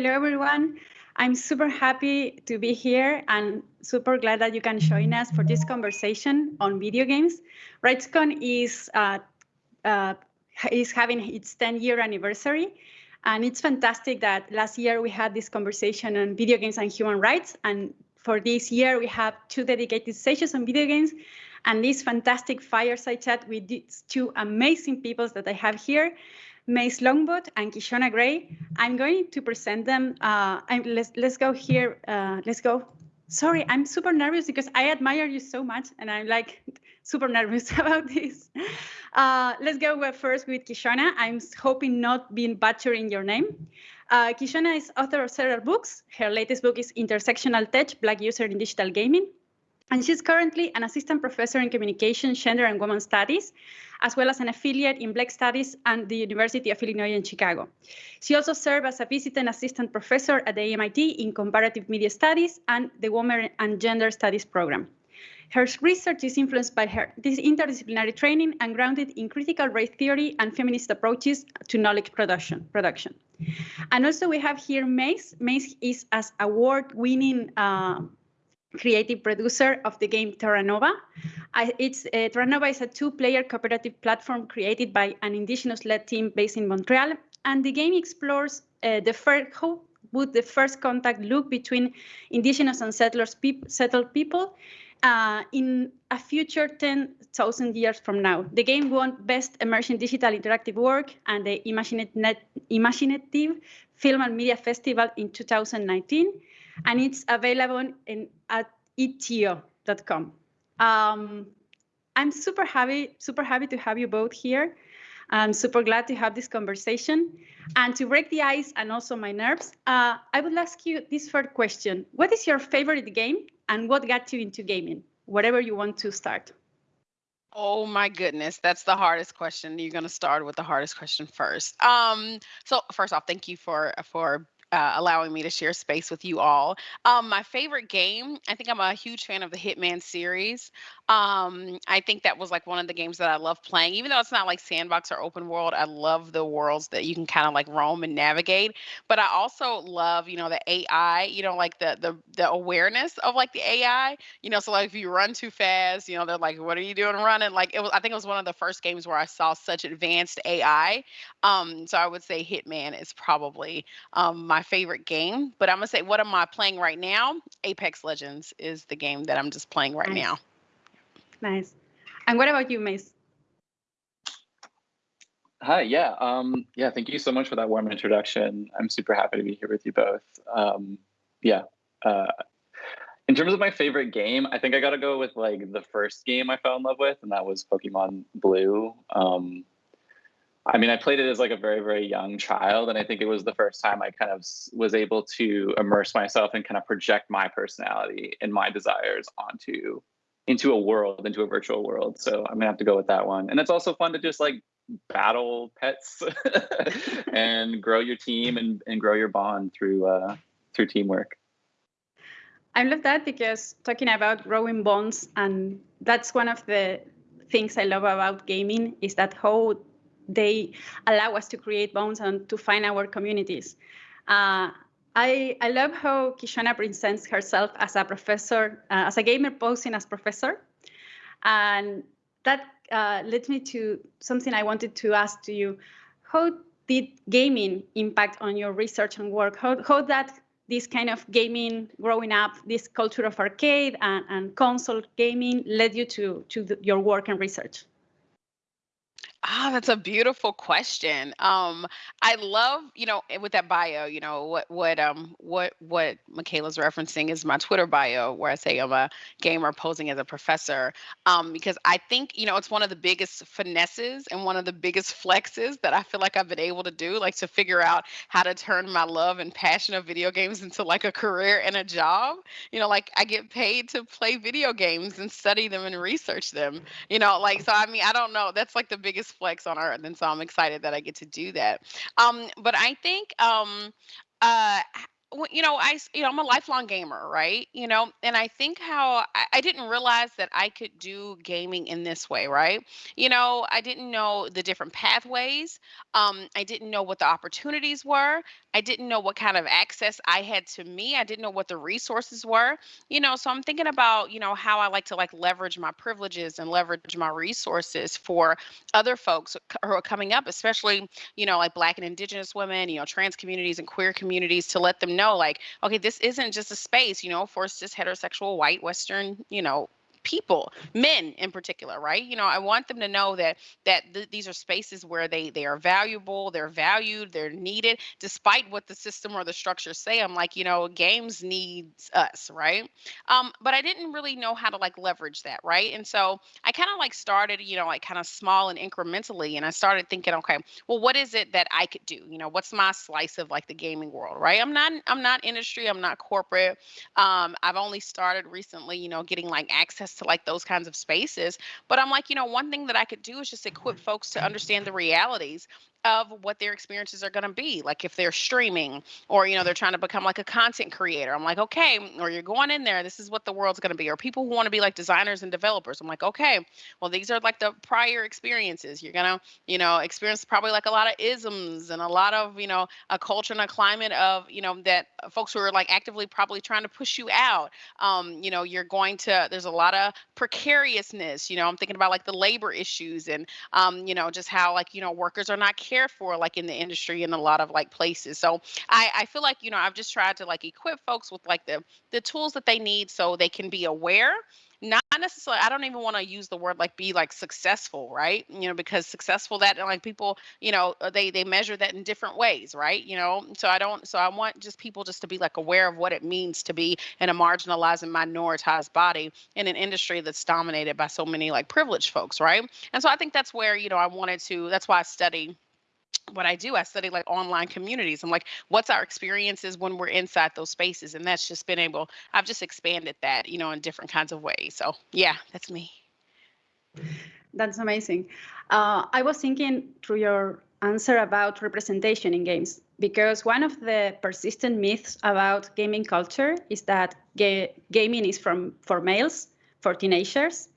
Hello, everyone. I'm super happy to be here and super glad that you can join us for this conversation on video games. RightsCon is uh, uh, is having its 10 year anniversary. And it's fantastic that last year we had this conversation on video games and human rights. And for this year, we have two dedicated sessions on video games and this fantastic fireside chat with these two amazing people that I have here. Maize Longboat and Kishonna Gray. I'm going to present them. Uh, let's let's go here. Uh, let's go. Sorry, I'm super nervous because I admire you so much, and I'm like super nervous about this. Uh, let's go first with Kishonna. I'm hoping not being butchering your name. Uh, Kishonna is author of several books. Her latest book is Intersectional Tech, Black User in Digital Gaming. And she's currently an assistant professor in communication, gender, and women studies, as well as an affiliate in Black Studies at the University of Illinois in Chicago. She also served as a visiting assistant professor at the MIT in comparative media studies and the Women and Gender Studies program. Her research is influenced by her this interdisciplinary training and grounded in critical race theory and feminist approaches to knowledge production. production. And also we have here Maize. Maize is as award-winning uh, creative producer of the game Terra Nova. I, it's uh, Terra Nova is a two-player cooperative platform created by an indigenous-led team based in Montreal, and the game explores uh, the first how would the first contact look between indigenous and settlers peop settled people uh, in a future 10,000 years from now. The game won Best Emerging Digital Interactive Work and the imagineNATIVE Film and Media Festival in 2019 and it's available in, at itch.com. Um, I'm super happy, super happy to have you both here. I'm super glad to have this conversation. And to break the ice and also my nerves, uh, I will ask you this first question. What is your favorite game and what got you into gaming? Whatever you want to start. Oh my goodness, that's the hardest question. You're going to start with the hardest question first. Um, so first off, thank you for for uh, allowing me to share space with you all. Um, my favorite game, I think I'm a huge fan of the Hitman series. Um, I think that was like one of the games that I love playing, even though it's not like sandbox or open world. I love the worlds that you can kind of like roam and navigate. But I also love, you know, the AI, you know, like the the the awareness of like the AI. You know, so like if you run too fast, you know, they're like, "What are you doing running?" Like it was. I think it was one of the first games where I saw such advanced AI. Um, so I would say Hitman is probably um, my favorite game. But I'm gonna say, what am I playing right now? Apex Legends is the game that I'm just playing right nice. now. Nice. And what about you, Maize? Hi, yeah. Um, yeah, thank you so much for that warm introduction. I'm super happy to be here with you both. Um, yeah. Uh, in terms of my favorite game, I think I got to go with like the first game I fell in love with, and that was Pokemon Blue. Um, I mean, I played it as like a very, very young child, and I think it was the first time I kind of was able to immerse myself and kind of project my personality and my desires onto into a world, into a virtual world. So I'm gonna have to go with that one. And it's also fun to just like battle pets and grow your team and, and grow your bond through uh, through teamwork. I love that because talking about growing bonds, and that's one of the things I love about gaming is that how they allow us to create bonds and to find our communities. Uh, I, I love how Kishonna presents herself as a professor, uh, as a gamer posing as professor. And that uh, led me to something I wanted to ask to you. How did gaming impact on your research and work? How, how that this kind of gaming growing up, this culture of arcade and, and console gaming led you to, to the, your work and research? Ah, that's a beautiful question. Um, I love, you know, eh, with that bio, you know, what what um what what Michaela's referencing is my Twitter bio where I say I'm a gamer posing as a professor. Um, because I think, you know, it's one of the biggest finesses and one of the biggest flexes that I feel like I've been able to do, like to figure out how to turn my love and passion of video games into like a career and a job. You know, like I get paid to play video games and study them and research them. You know, like so I mean, I don't know. That's like the biggest flex on earth and so i'm excited that i get to do that. Um but i think um uh you know, I, you know, I'm a lifelong gamer, right? You know, and I think how I, I didn't realize that I could do gaming in this way, right? You know, I didn't know the different pathways. Um, I didn't know what the opportunities were. I didn't know what kind of access I had to me. I didn't know what the resources were. You know, so I'm thinking about, you know, how I like to like leverage my privileges and leverage my resources for other folks who are coming up, especially, you know, like Black and Indigenous women, you know, trans communities and queer communities to let them know, like, okay, this isn't just a space, you know, for cis heterosexual white Western, you know, people men in particular right? You know i want them to know that that th- these are spaces where they they are valuable they're valued they're needed. Despite what the system or the structure say i'm like you know games needs us right? Um but i didn't really know how to like leverage that right? And so i kind of like started you know like kind of small and incrementally and i started thinking okay well what is it that i could do? You know what's my slice of like the gaming world right? I'm not i'm not industry i'm not corporate. Um i've only started recently you know getting like access access to like those kinds of spaces. But I'm like, you know, one thing that I could do is just equip folks to understand the realities of what their experiences are going to be like if they're streaming or you know they're trying to become like a content creator. I'm like okay or you're going in there. This is what the world's going to be. Or people who want to be like designers and developers. I'm like okay well these are like the prior experiences. You're going to you know experience probably like a lot of isms and a lot of you know a culture and a climate of you know that folks who are like actively probably trying to push you out. Um you know you're going to there's a lot of precariousness. You know i'm thinking about like the labor issues and um you know just how like you know workers are not cared for like in the industry in a lot of like places. So i i feel like you know i've just tried to like equip folks with like the the tools that they need so they can be aware. Not necessarily i don't even want to use the word like be like successful right? You know because successful that like people you know uh, they they measure that in different ways right? You know so i don't so i want just people just to be like aware of what it means to be in a marginalized and minoritized body in an industry that's dominated by so many like privileged folks right? And so i think that's where you know i wanted to that's why i study what I do, I study like online communities. I'm like, what's our experiences when we're inside those spaces? And that's just been able, I've just expanded that, you know, in different kinds of ways. So yeah, that's me. That's amazing. Uh, I was thinking through your answer about representation in games, because one of the persistent myths about gaming culture is that ga gaming is from for males, for teenagers,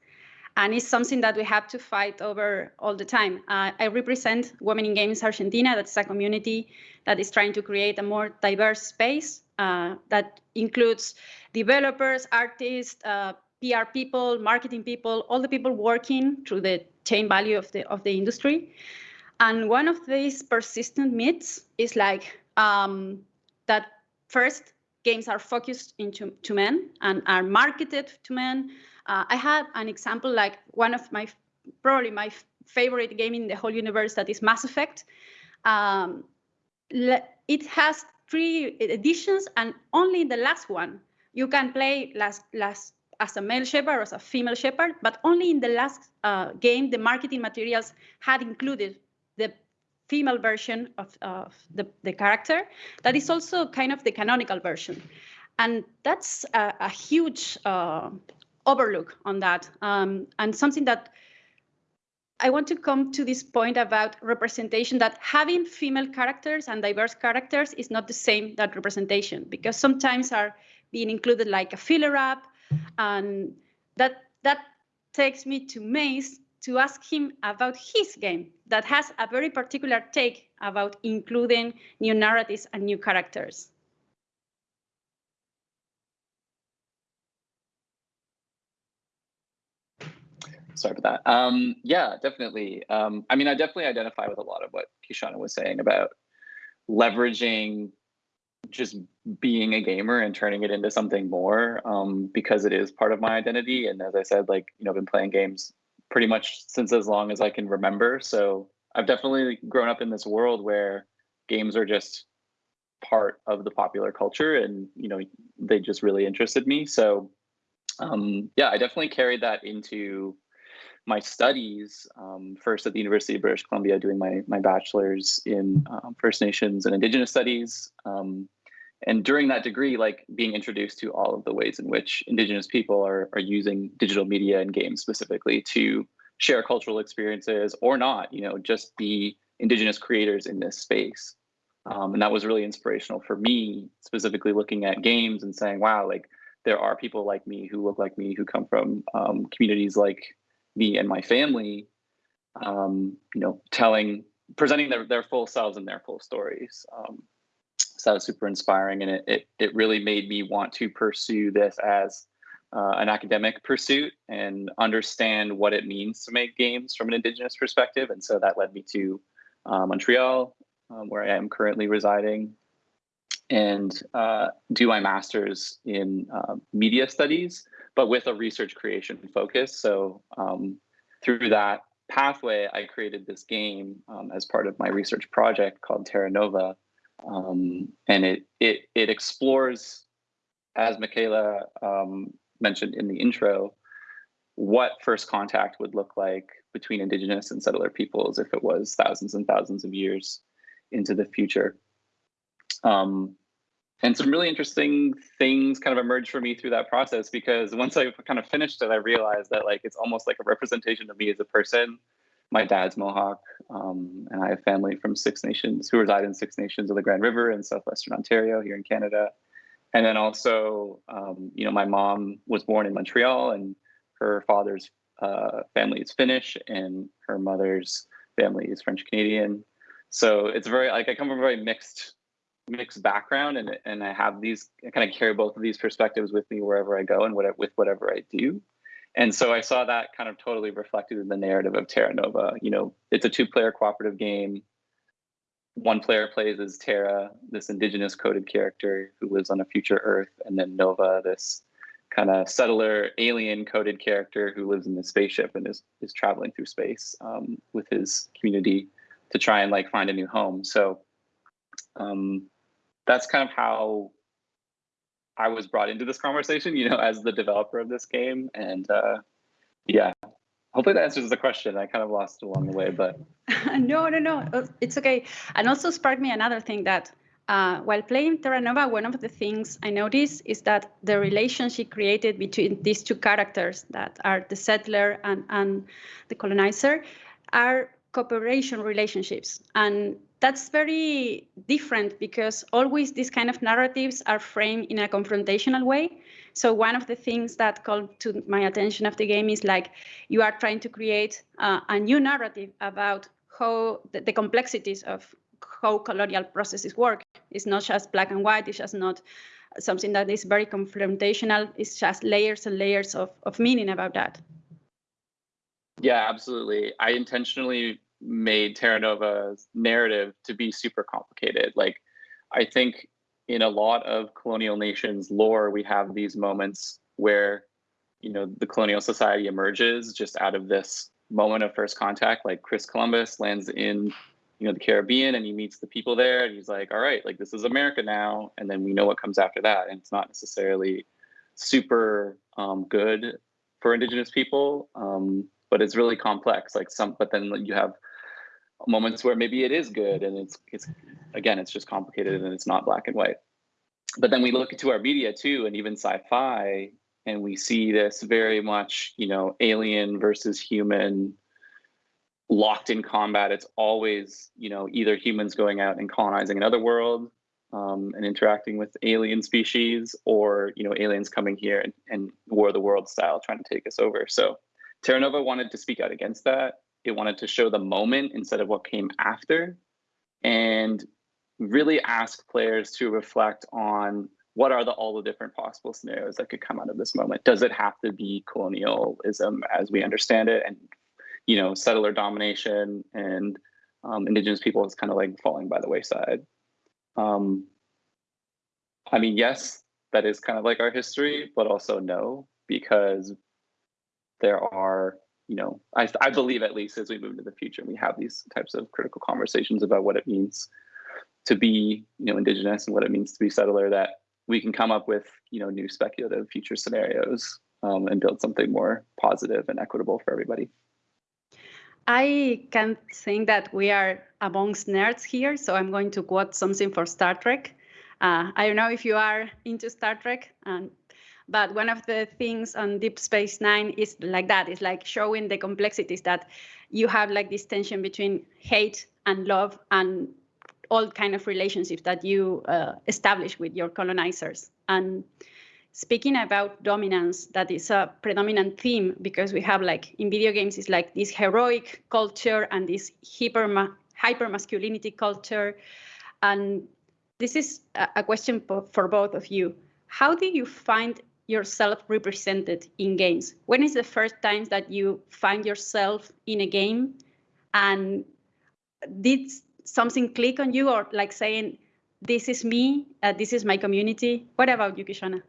and it's something that we have to fight over all the time. Uh, I represent Women in Games Argentina. That's a community that is trying to create a more diverse space uh, that includes developers, artists, uh, PR people, marketing people, all the people working through the chain value of the of the industry. And one of these persistent myths is like um, that first games are focused into to men and are marketed to men uh, I have an example like one of my, probably my favorite game in the whole universe that is Mass Effect. Um, it has three editions and only the last one you can play last, last as a male Shepard or as a female Shepard, but only in the last uh, game, the marketing materials had included the female version of, of the, the character. That is also kind of the canonical version. And that's a, a huge uh, overlook on that. Um, and something that I want to come to this point about representation that having female characters and diverse characters is not the same that representation because sometimes are being included like a filler up and that that takes me to Maize to ask him about his game that has a very particular take about including new narratives and new characters. Sorry for that. Um, yeah, definitely. Um, I mean, I definitely identify with a lot of what Kishonna was saying about leveraging just being a gamer and turning it into something more um, because it is part of my identity. And as I said, like, you know, I've been playing games pretty much since as long as I can remember. So I've definitely grown up in this world where games are just part of the popular culture and, you know, they just really interested me. So um, yeah, I definitely carried that into my studies, um, first at the University of British Columbia, doing my, my bachelor's in um, First Nations and Indigenous Studies. Um, and during that degree, like being introduced to all of the ways in which Indigenous people are, are using digital media and games specifically to share cultural experiences or not, you know, just be Indigenous creators in this space. Um, and that was really inspirational for me, specifically looking at games and saying, wow, like there are people like me who look like me, who come from um, communities like me and my family, um, you know, telling, presenting their, their full selves and their full stories. Um, so that was super inspiring. And it, it, it really made me want to pursue this as uh, an academic pursuit and understand what it means to make games from an Indigenous perspective. And so that led me to uh, Montreal, um, where I am currently residing, and uh, do my master's in uh, media studies, but with a research creation focus. So um, through that pathway, I created this game um, as part of my research project called Terra Nova. Um, and it, it, it explores, as Michaela um, mentioned in the intro, what first contact would look like between indigenous and settler peoples if it was thousands and thousands of years into the future. Um, and some really interesting things kind of emerged for me through that process because once I kind of finished it, I realized that like it's almost like a representation of me as a person. My dad's Mohawk, um, and I have family from Six Nations who reside in Six Nations of the Grand River in southwestern Ontario here in Canada. And then also, um, you know, my mom was born in Montreal, and her father's uh, family is Finnish, and her mother's family is French Canadian. So it's very like I come from a very mixed mixed background and and I have these I kind of carry both of these perspectives with me wherever I go and what with whatever I do. And so I saw that kind of totally reflected in the narrative of Terra Nova. You know, it's a two-player cooperative game. One player plays as Terra, this indigenous coded character who lives on a future Earth, and then Nova, this kind of settler alien coded character who lives in the spaceship and is is traveling through space um, with his community to try and like find a new home. So um, that's kind of how I was brought into this conversation, you know, as the developer of this game. And uh, yeah, hopefully that answers the question. I kind of lost along the way, but. no, no, no, uh, it's okay. And also sparked me another thing that uh, while playing Terra Nova, one of the things I noticed is that the relationship created between these two characters that are the settler and, and the colonizer are cooperation relationships. And that's very different because always these kind of narratives are framed in a confrontational way. So one of the things that called to my attention of the game is like you are trying to create uh, a new narrative about how the, the, complexities of how colonial processes work. It's not just black and white. It's just not something that is very confrontational. It's just layers and layers of, of meaning about that. Yeah, absolutely. I intentionally made Terra Nova's narrative to be super complicated. Like, I think in a lot of colonial nations lore, we have these moments where, you know, the colonial society emerges just out of this moment of first contact. Like Chris Columbus lands in, you know, the Caribbean and he meets the people there and he's like, all right, like this is America now. And then we know what comes after that. And it's not necessarily super um, good for indigenous people. Um, but it's really complex. Like some, but then you have moments where maybe it is good and it's it's again it's just complicated and it's not black and white. But then we look into our media too, and even sci-fi, and we see this very much, you know, alien versus human, locked in combat. It's always, you know, either humans going out and colonizing another world um, and interacting with alien species, or you know, aliens coming here and, and war of the world style trying to take us over. So Terra Nova wanted to speak out against that. It wanted to show the moment instead of what came after, and really ask players to reflect on what are the all the different possible scenarios that could come out of this moment. Does it have to be colonialism as we understand it, and you know, settler domination and um, indigenous people is kind of like falling by the wayside. Um, I mean, yes, that is kind of like our history, but also no, because there are, you know, I, I believe at least as we move into the future, and we have these types of critical conversations about what it means to be, you know, indigenous and what it means to be settler that we can come up with, you know, new speculative future scenarios um, and build something more positive and equitable for everybody. I can think that we are amongst nerds here, so I'm going to quote something for Star Trek. Uh, I don't know if you are into Star Trek, and but one of the things on Deep Space Nine is like that. It's like showing the complexities that you have like this tension between hate and love and all kind of relationships that you uh, establish with your colonizers. And speaking about dominance, that is a predominant theme because we have like in video games, it's like this heroic culture and this hyper hyper masculinity culture. And this is a question for both of you. How do you find yourself represented in games? When is the first time that you find yourself in a game and did something click on you or like saying, this is me, uh, this is my community? What about you, Kishonna?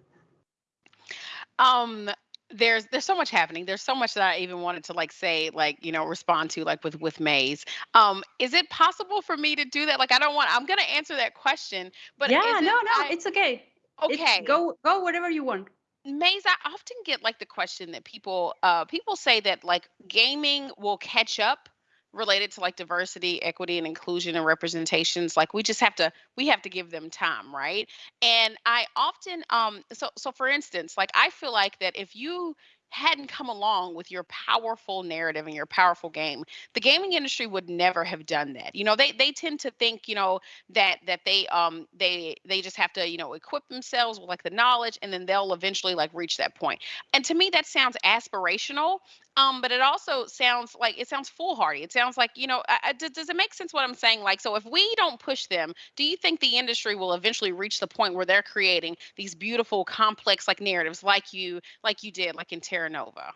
Um, there's there's so much happening. There's so much that I even wanted to like say, like you know, respond to like with with Maize. Um, is it possible for me to do that? Like, I don't want. I'm gonna answer that question, but yeah, no, no, I, it's okay. Okay, it's, go go whatever you want. Maize, I often get like the question that people uh people say that like gaming will catch up related to like diversity, equity, and inclusion and representations. Like we just have to we have to give them time, right? And I often um so so for instance, like I feel like that if you hadn't come along with your powerful narrative and your powerful game the gaming industry would never have done that you know they they tend to think you know that that they um they they just have to you know equip themselves with like the knowledge and then they'll eventually like reach that point. and to me that sounds aspirational um but it also sounds like it sounds foolhardy it sounds like you know I, I, does, it make sense what i'm saying like so if we don't push them do you think the industry will eventually reach the point where they're creating these beautiful complex like narratives like you like you did like in terra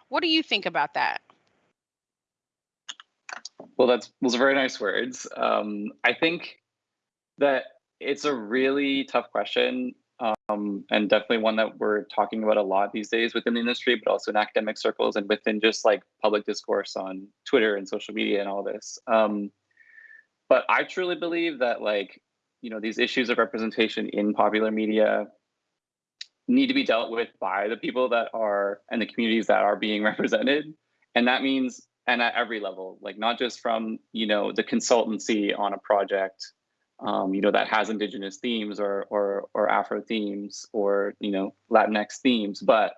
What do you think about that? Well, that's those are very nice words. Um, I think that it's a really tough question, um, and definitely one that we're talking about a lot these days within the industry, but also in academic circles and within just like public discourse on Twitter and social media and all this. Um, but I truly believe that like you know these issues of representation in popular media need to be dealt with by the people that are and the communities that are being represented. And that means and at every level like not just from you know the consultancy on a project um, you know that has indigenous themes or or or afro themes or you know latinx themes but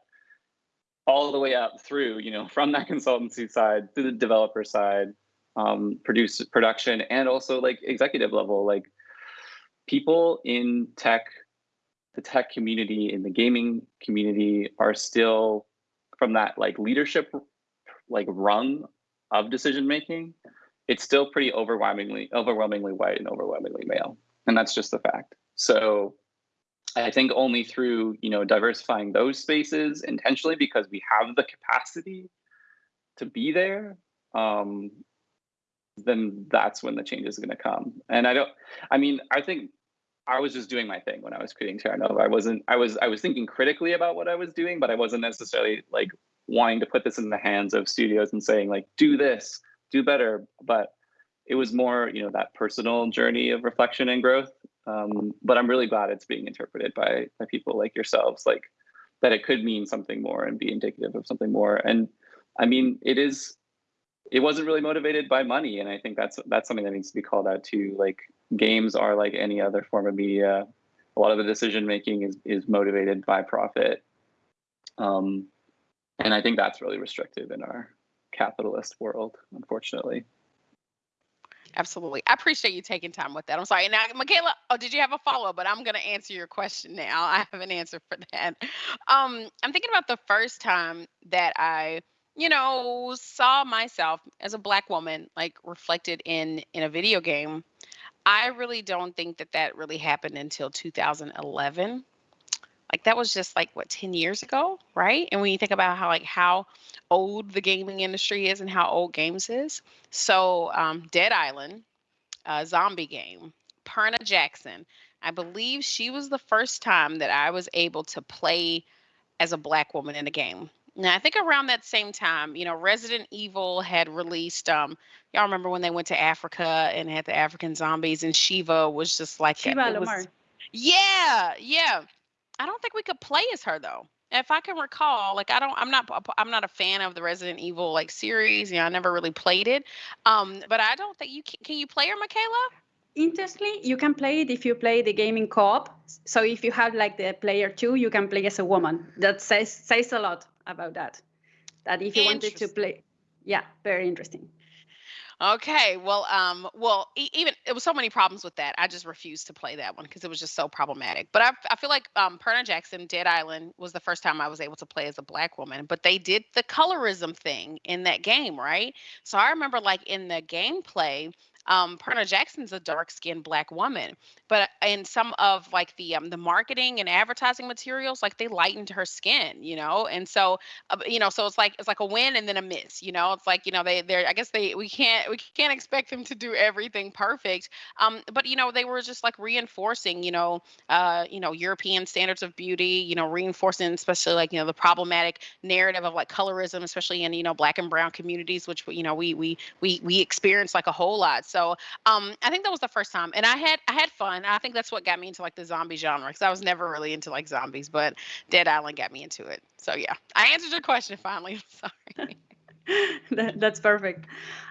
all the way up through you know from that consultancy side to the developer side um, produce production and also like executive level like people in tech the tech community and the gaming community are still from that like leadership like rung of decision making it's still pretty overwhelmingly overwhelmingly white and overwhelmingly male. And that's just the fact. So i think only through you know diversifying those spaces intentionally because we have the capacity to be there um then that's when the change is going to come. And i don't i mean i think I was just doing my thing when I was creating Terra Nova. I wasn't. I was. I was thinking critically about what I was doing, but I wasn't necessarily like wanting to put this in the hands of studios and saying like, do this, do better. But it was more, you know, that personal journey of reflection and growth. Um, but I'm really glad it's being interpreted by by people like yourselves, like that it could mean something more and be indicative of something more. And I mean, it is. It wasn't really motivated by money, and I think that's that's something that needs to be called out too. Like games are like any other form of media. A lot of the decision making is is motivated by profit, um, and I think that's really restrictive in our capitalist world, unfortunately. Absolutely. I appreciate you taking time with that. I'm sorry. Now, Michaela, oh, did you have a follow up? But I'm going to answer your question now. I have an answer for that. Um, I'm thinking about the first time that I, you know, saw myself as a black woman, like reflected in in a video game. I really don't think that that really happened until 2011. Like that was just like what 10 years ago, right? And when you think about how like how old the gaming industry is and how old games is, so um, Dead Island, zombie game, Purna Jackson, I believe she was the first time that I was able to play as a black woman in a game. Now, I think around that same time, you know, Resident Evil had released. Um, y'all remember when they went to Africa and had the African zombies, and Sheva was just like Sheva Alomar. was, yeah, yeah. I don't think we could play as her though. If I can recall, like I don't, I'm not, I'm not a fan of the Resident Evil like series. You know, I never really played it. Um, but I don't think you can. Can you play her, Michaela? Interestingly, you can play it if you play the gaming co-op. So if you have like the player two, you can play as a woman. That says says a lot about that. That if you wanted to play, yeah, very interesting. Okay, well, um, well, e- even it was so many problems with that. I just refused to play that one because it was just so problematic. But I, I feel like um, Purna Jackson, Dead Island, was the first time I was able to play as a black woman. But they did the colorism thing in that game, right? So I remember, like in the gameplay, um, Purna Jackson's a dark skinned black woman, but in some of like the um, the marketing and advertising materials, like they lightened her skin, you know, and so uh, you know, so it's like it's like a win and then a miss, you know. It's like you know they they're I guess they we can't we can't expect them to do everything perfect, um, but you know they were just like reinforcing, you know, uh, you know European standards of beauty, you know, reinforcing especially like you know the problematic narrative of like colorism, especially in you know black and brown communities, which you know we we we we experience like a whole lot. So um, I think that was the first time, and I had I had fun. I think that's what got me into like the zombie genre because I was never really into like zombies, but Dead Island got me into it. So yeah, I answered your question finally. Sorry. that, that's perfect.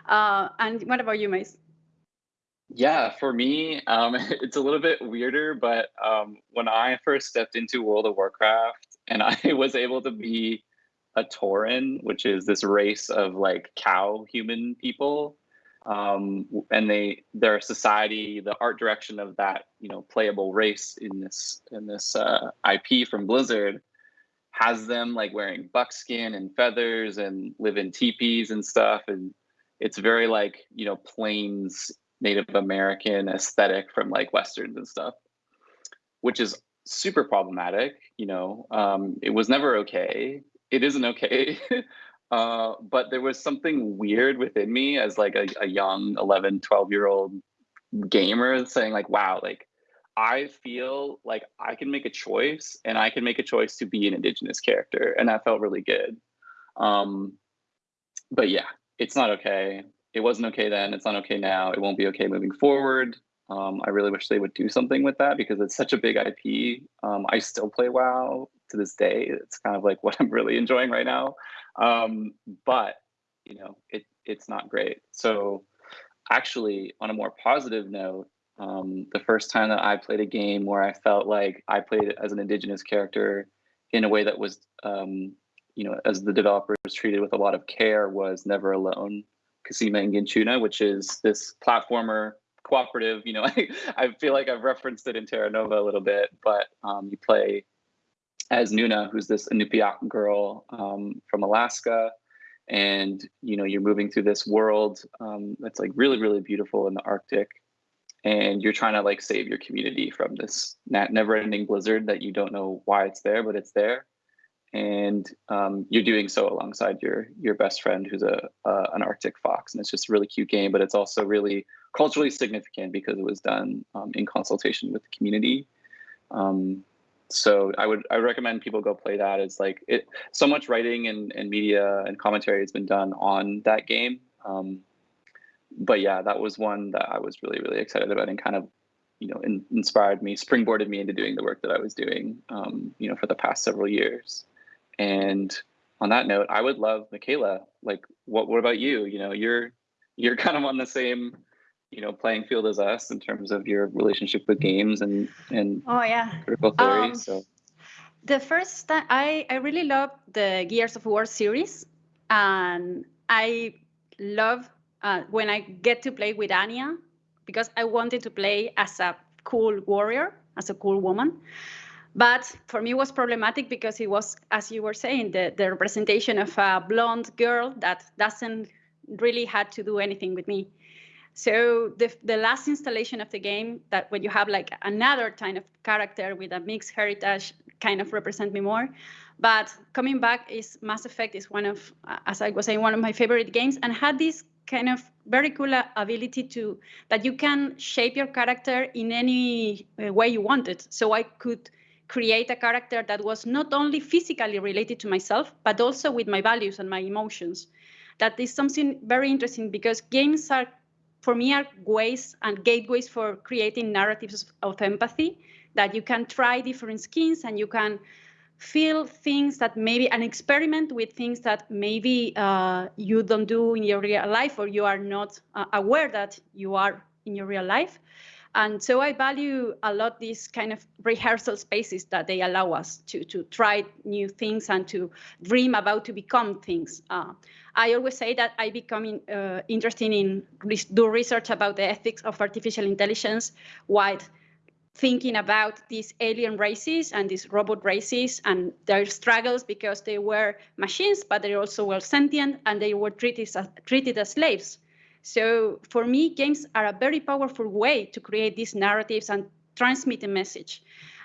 Uh, and what about you, Maize? Yeah, for me, um, it's a little bit weirder, but um, when I first stepped into World of Warcraft and I was able to be a Tauren, which is this race of like cow human people, um, and they their society, the art direction of that you know playable race in this in this uh, IP from Blizzard has them like wearing buckskin and feathers and live in teepees and stuff, and it's very like you know plains Native American aesthetic from like westerns and stuff, which is super problematic. You know, um, it was never okay. It isn't okay. Uh, but there was something weird within me as like a, a young 11, 12 year old gamer saying like, wow, like I feel like I can make a choice and I can make a choice to be an indigenous character. And that felt really good. Um, but yeah, it's not okay. It wasn't okay then. It's not okay now. It won't be okay moving forward. Um, I really wish they would do something with that because it's such a big IP. Um, I still play WoW to this day. It's kind of like what I'm really enjoying right now. Um, but you know, it it's not great. So actually, on a more positive note, um, the first time that I played a game where I felt like I played as an indigenous character in a way that was, um, you know, as the developers treated with a lot of care was Never Alone, Kisima Ingitchuna, which is this platformer cooperative. You know, I, I feel like I've referenced it in Terra Nova a little bit, but um, you play as Nuna, who's this Inupiaq girl um, from Alaska. And you know, you're moving through this world um, that's like really, really beautiful in the Arctic, and you're trying to like save your community from this never-ending blizzard that you don't know why it's there, but it's there. And um, you're doing so alongside your your best friend, who's a uh, an Arctic fox, and it's just a really cute game. But it's also really culturally significant because it was done um, in consultation with the community. Um, so I would I recommend people go play that. It's like it so much writing and, and media and commentary has been done on that game. Um, but yeah, that was one that I was really really excited about and kind of you know in, inspired me, springboarded me into doing the work that I was doing um, you know for the past several years. And on that note, I would love Michaela. Like, what what about you? You know, you're you're kind of on the same you know playing field as us in terms of your relationship with games and and oh yeah. critical theory um, so. the first time i i really love the gears of war series and i love uh, when i get to play with anya because i wanted to play as a cool warrior as a cool woman. But for me it was problematic because it was as you were saying the, the representation of a blonde girl that doesn't really had to do anything with me so the, the last installation of the game that when you have like another kind of character with a mixed heritage kind of represent me more. But coming back is Mass Effect is one of, as I was saying, one of my favorite games and had this kind of very cool ability to that you can shape your character in any uh, way you want it. So I could create a character that was not only physically related to myself, but also with my values and my emotions. That is something very interesting because games are for me are ways and gateways for creating narratives of empathy that you can try different skins and you can feel things that maybe an experiment with things that maybe uh, you don't do in your real life or you are not uh, aware that you are in your real life And so I value a lot these kind of rehearsal spaces that they allow us to, to try new things and to dream about to become things. Uh, I always say that I become uh, interested in do research about the ethics of artificial intelligence while thinking about these alien races and these robot races and their struggles because they were machines, but they also were sentient and they were treated as, treated as slaves. So for me, games are a very powerful way to create these narratives and transmit a message.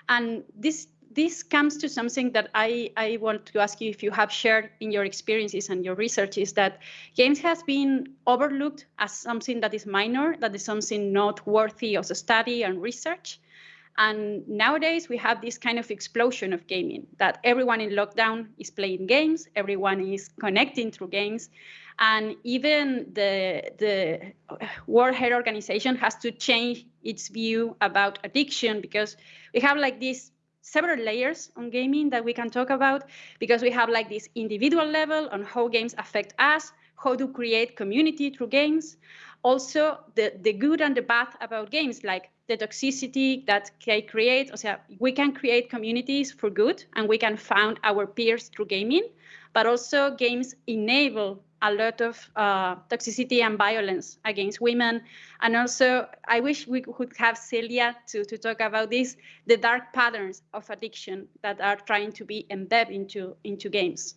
And this this comes to something that I, I want to ask you if you have shared in your experiences and your research is that games has been overlooked as something that is minor, that is something not worthy of study and research. And nowadays we have this kind of explosion of gaming that everyone in lockdown is playing games, everyone is connecting through games. And even the, the World Health Organization has to change its view about addiction because we have like these several layers on gaming that we can talk about because we have like this individual level on how games affect us, how to create community through games. Also, the, the good and the bad about games, like the toxicity that they create. O sea, we can create communities for good and we can find our peers through gaming, but also games enable a lot of uh, toxicity and violence against women. And also, I wish we could have Celia to, to talk about this, the dark patterns of addiction that are trying to be embedded into, into games.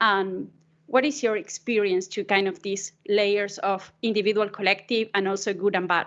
Um, what is your experience to kind of these layers of individual, collective, and also good and bad?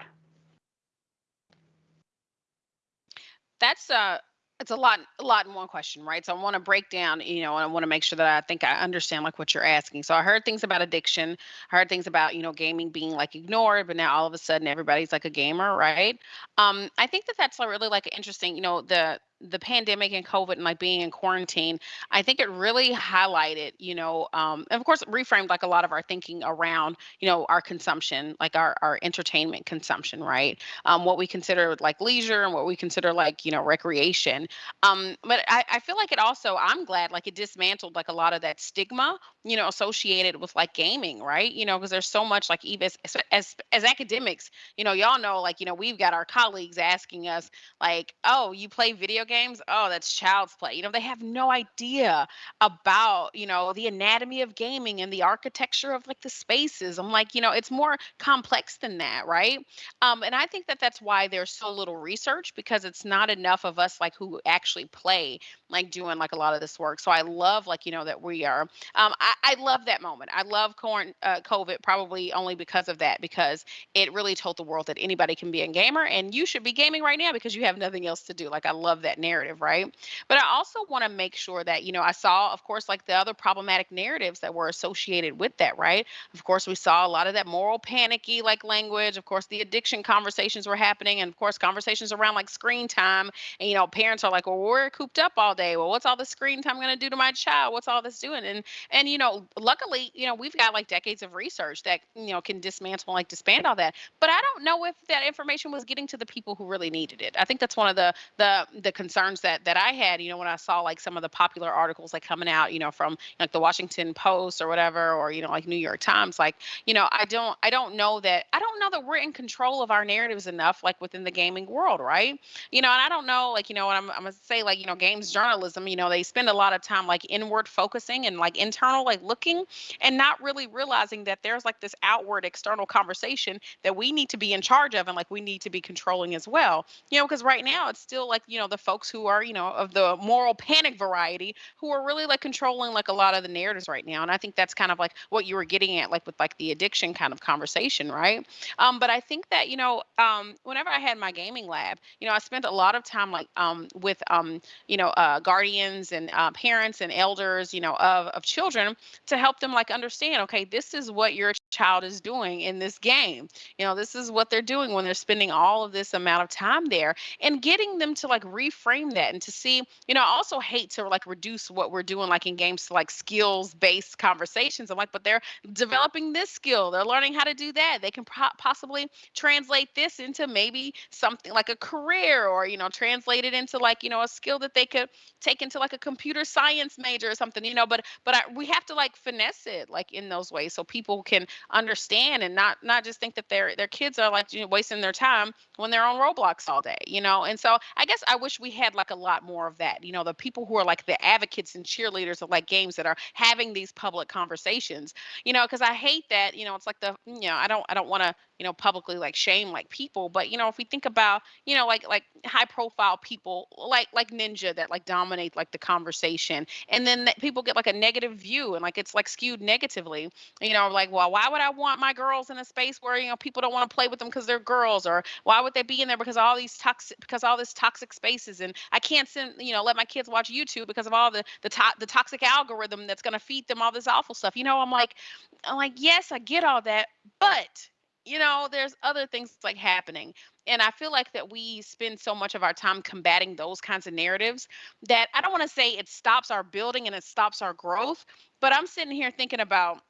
That's a it's a lot a lot in one question right? So i want to break down you know and i want to make sure that i think i understand like what you're asking. So i heard things about addiction i heard things about you know gaming being like ignored but now all of a sudden everybody's like a gamer right? Um i think that that's really like interesting you know the the pandemic and COVID and like being in quarantine, I think it really highlighted, you know, um, of course, reframed like a lot of our thinking around, you know, our consumption, like our, our entertainment consumption, right? Um, what we consider like leisure and what we consider like, you know, recreation. Um, but I, I feel like it also, I'm glad like it dismantled like a lot of that stigma, you know, associated with like gaming, right? You know, because there's so much like even as, as, as academics, you know, y'all know, like, you know, we've got our colleagues asking us like, oh, you play video games oh that's child's play. You know they have no idea about you know the anatomy of gaming and the architecture of like the spaces. I'm like you know it's more complex than that right? Um, and i think that that's why there's so little research because it's not enough of us like who actually play like doing like a lot of this work. So i love like you know that we are. Um, I, I love that moment. I love corn, uh, covid probably only because of that because it really told the world that anybody can be a gamer and you should be gaming right now because you have nothing else to do. Like i love that narrative, right? But I also want to make sure that, you know, I saw, of course, like the other problematic narratives that were associated with that, right? Of course, we saw a lot of that moral panicky like language. Of course, the addiction conversations were happening. And of course, conversations around like screen time. And, you know, parents are like, well, we're cooped up all day. Well, what's all the screen time going to do to my child? What's all this doing? And, and, you know, luckily, you know, we've got like decades of research that, you know, can dismantle, like disband all that. But I don't know if that information was getting to the people who really needed it. I think that's one of the, the, the concerns that that I had, you know, when I saw like some of the popular articles like coming out, you know, from like the Washington Post or whatever, or you know, like New York Times, like, you know, I don't I don't know that I don't know that we're in control of our narratives enough, like within the gaming world, right? You know, and I don't know, like, you know, I'm I'm gonna say, like, you know, games journalism, you know, they spend a lot of time like inward focusing and like internal, like looking and not really realizing that there's like this outward external conversation that we need to be in charge of and like we need to be controlling as well. You know, because right now it's still like, you know, the folks who are you know, of the moral panic variety who are really like controlling like a lot of the narratives right now. And I think that's kind of like what you were getting at, like with like the addiction kind of conversation, right? Um, but I think that, you know, um, whenever I had my gaming lab, you know, I spent a lot of time like um, with, um, you know, uh, guardians and uh, parents and elders, you know, of, of children to help them like understand, okay, this is what your child is doing in this game. You know, this is what they're doing when they're spending all of this amount of time there and getting them to like reframe that and to see, you know, I also hate to like reduce what we're doing like in games to like skills based conversations. I'm like, but they're developing this skill, they're learning how to do that. They can possibly translate this into maybe something like a career or, you know, translate it into like, you know, a skill that they could take into like a computer science major or something, you know, but but I, we have to like finesse it like in those ways so people can understand and not not just think that their their kids are like you know, wasting their time when they're on Roblox all day, you know. And so I guess I wish we had like a lot more of that. You know, the people who are like the advocates and cheerleaders of like games that are having these public conversations. You know, because I hate that. You know, it's like the you know I don't I don't want to you know publicly like shame like people but you know if we think about you know like like high profile people like like ninja that like dominate like the conversation and then people get like a negative view and like it's like skewed negatively you know like well why would i want my girls in a space where you know people don't want to play with them because they're girls or why would they be in there because all these toxic because all this toxic spaces and i can't send you know let my kids watch youtube because of all the the, to- the toxic algorithm that's going to feed them all this awful stuff you know? I'm like i'm like yes i get all that but you know there's other things like happening. And i feel like that we spend so much of our time combating those kinds of narratives that i don't want to say it stops our building and it stops our growth but i'm sitting here thinking about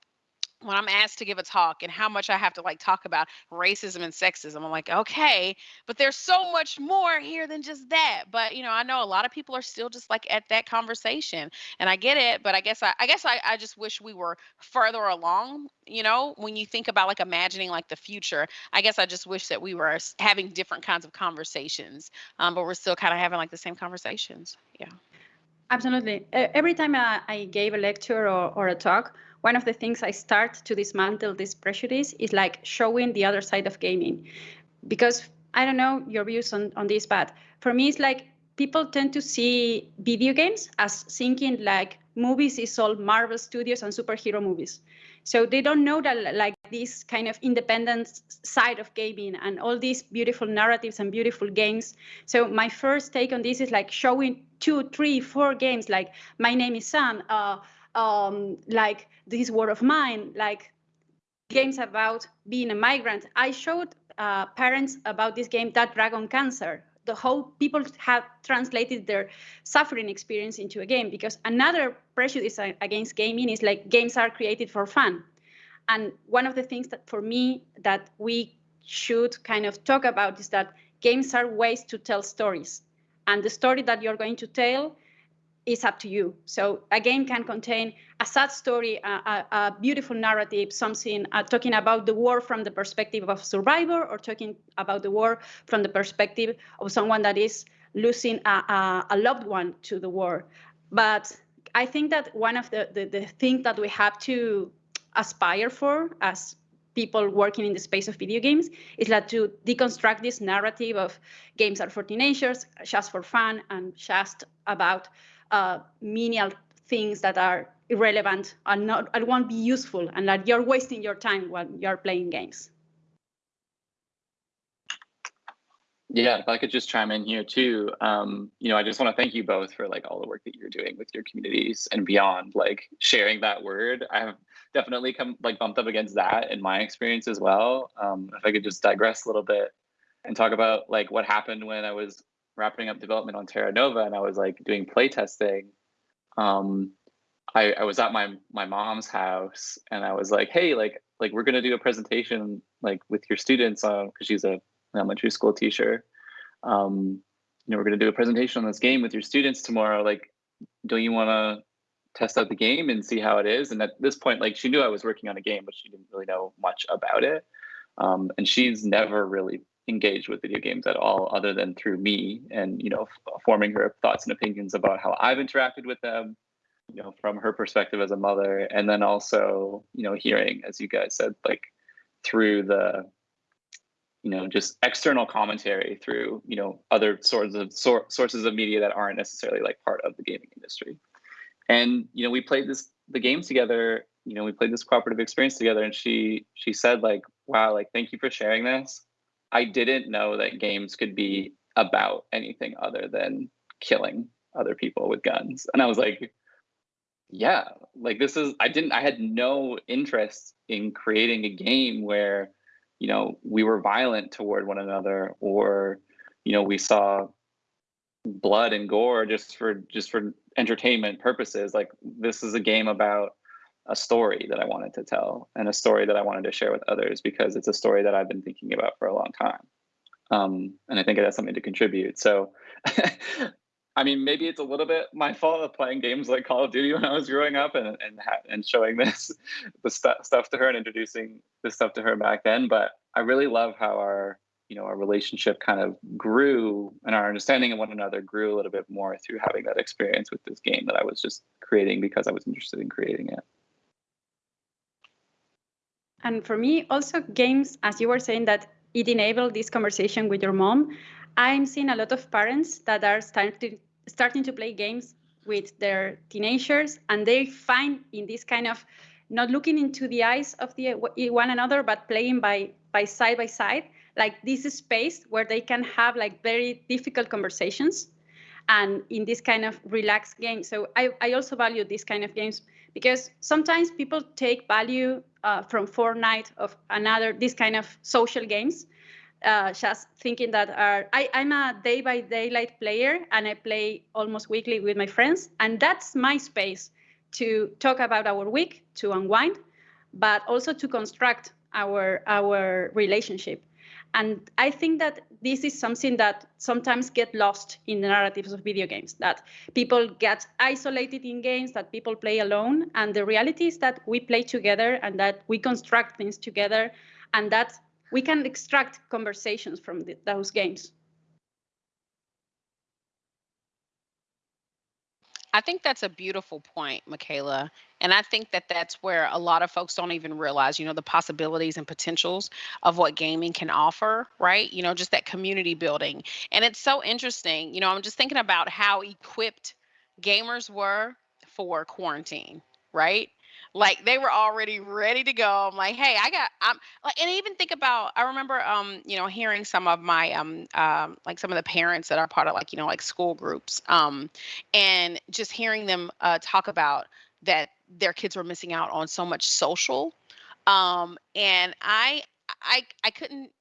when I'm asked to give a talk and how much I have to like talk about racism and sexism, I'm like, okay, but there's so much more here than just that. But you know, I know a lot of people are still just like at that conversation, and I get it. But I guess I, I guess I, I just wish we were further along. You know, when you think about like imagining like the future, I guess I just wish that we were having different kinds of conversations. Um, but we're still kind of having like the same conversations. Yeah. Absolutely. Every time I, I gave a lecture or, or a talk, one of the things I start to dismantle this prejudice is like showing the other side of gaming. Because I don't know your views on, on this, but for me, it's like people tend to see video games as thinking like movies is all Marvel Studios and superhero movies. So they don't know that like this kind of independent side of gaming and all these beautiful narratives and beautiful games. So my first take on this is like showing two, three, four games like My Name is Sam, uh, um, like This War of Mine, like games about being a migrant. I showed uh, parents about this game, That Dragon Cancer, the whole people have translated their suffering experience into a game because another prejudice against gaming is like games are created for fun and one of the things that for me that we should kind of talk about is that games are ways to tell stories and the story that you're going to tell is up to you. So a game can contain a sad story, a, a, a beautiful narrative, something uh, talking about the war from the perspective of a survivor, or talking about the war from the perspective of someone that is losing a, a loved one to the war. But I think that one of the, the, the things that we have to aspire for as people working in the space of video games is that to deconstruct this narrative of games are for teenagers, just for fun, and just about uh, menial things that are irrelevant and not and won't be useful and that you're wasting your time while you're playing games. Yeah, if I could just chime in here too, um, you know, I just want to thank you both for like all the work that you're doing with your communities and beyond, like sharing that word. I have definitely come like bumped up against that in my experience as well. Um, if I could just digress a little bit and talk about like what happened when I was wrapping up development on Terra Nova and I was like doing play testing, um, I, I was at my my mom's house and I was like, hey, like like we're gonna do a presentation like with your students on because she's a elementary school teacher. Um, you know, we're gonna do a presentation on this game with your students tomorrow. Like, don't you wanna test out the game and see how it is? And at this point, like she knew I was working on a game, but she didn't really know much about it. Um, and she's never really engaged with video games at all other than through me and you know forming her thoughts and opinions about how i've interacted with them you know from her perspective as a mother. And then also you know hearing as you guys said like through the you know just external commentary through you know other sorts of sor- sources of media that aren't necessarily like part of the gaming industry. And you know we played this the games together you know we played this cooperative experience together and she she said like wow like thank you for sharing this I didn't know that games could be about anything other than killing other people with guns. And I was like, yeah, like this is, I didn't, I had no interest in creating a game where, you know, we were violent toward one another or, you know, we saw blood and gore just for, just for entertainment purposes. Like this is a game about a story that I wanted to tell and a story that I wanted to share with others because it's a story that I've been thinking about for a long time. Um, and I think it has something to contribute. So I mean, maybe it's a little bit my fault of playing games like Call of Duty when I was growing up and and and showing this the st- stuff to her and introducing this stuff to her back then. But I really love how our you know our relationship kind of grew and our understanding of one another grew a little bit more through having that experience with this game that I was just creating because I was interested in creating it. And for me, also games, as you were saying, that it enabled this conversation with your mom. I'm seeing a lot of parents that are starting starting to play games with their teenagers, and they find in this kind of not looking into the eyes of the one another, but playing by by side by side, like this space where they can have like very difficult conversations, and in this kind of relaxed game. So I I also value this kind of games because sometimes people take value uh, from Fortnite of another this kind of social games uh, just thinking that are, I, I'm a Dead by Daylight player and I play almost weekly with my friends. And that's my space to talk about our week, to unwind, but also to construct our, our relationship. And I think that this is something that sometimes get lost in the narratives of video games, that people get isolated in games, that people play alone. And the reality is that we play together and that we construct things together and that we can extract conversations from the, those games. I think that's a beautiful point, Michaela. And I think that that's where a lot of folks don't even realize, you know, the possibilities and potentials of what gaming can offer, right? You know, just that community building. And it's so interesting. You know, I'm just thinking about how equipped gamers were for quarantine, right? like they were already ready to go. I'm like, hey, I got I'm like and even think about I remember um, you know, hearing some of my um um like some of the parents that are part of like, you know, like school groups. Um and just hearing them uh talk about that their kids were missing out on so much social. Um and I I I couldn't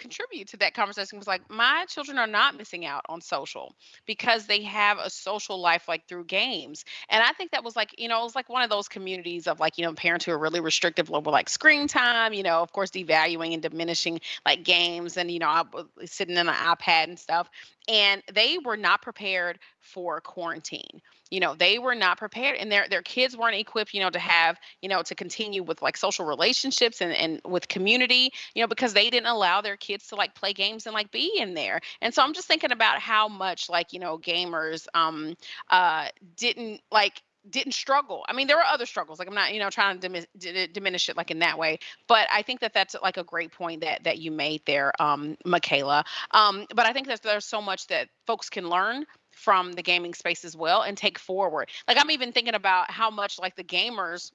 contribute to that conversation was like my children are not missing out on social because they have a social life like through games and i think that was like you know it was like one of those communities of like you know parents who are really restrictive over like screen time you know of course devaluing and diminishing like games and you know I was sitting in an ipad and stuff and they were not prepared for quarantine you know they were not prepared and their their kids weren't equipped you know to have you know to continue with like social relationships and and with community you know because they didn't allow their kids to like play games and like be in there. And so i'm just thinking about how much like you know gamers um uh didn't like didn't struggle. I mean, there were other struggles. Like I'm not, you know, trying to diminish, diminish it like in that way. But I think that that's like a great point that that you made there, um, Michaela. Um, but I think that there's so much that folks can learn from the gaming space as well and take forward. Like I'm even thinking about how much like the gamers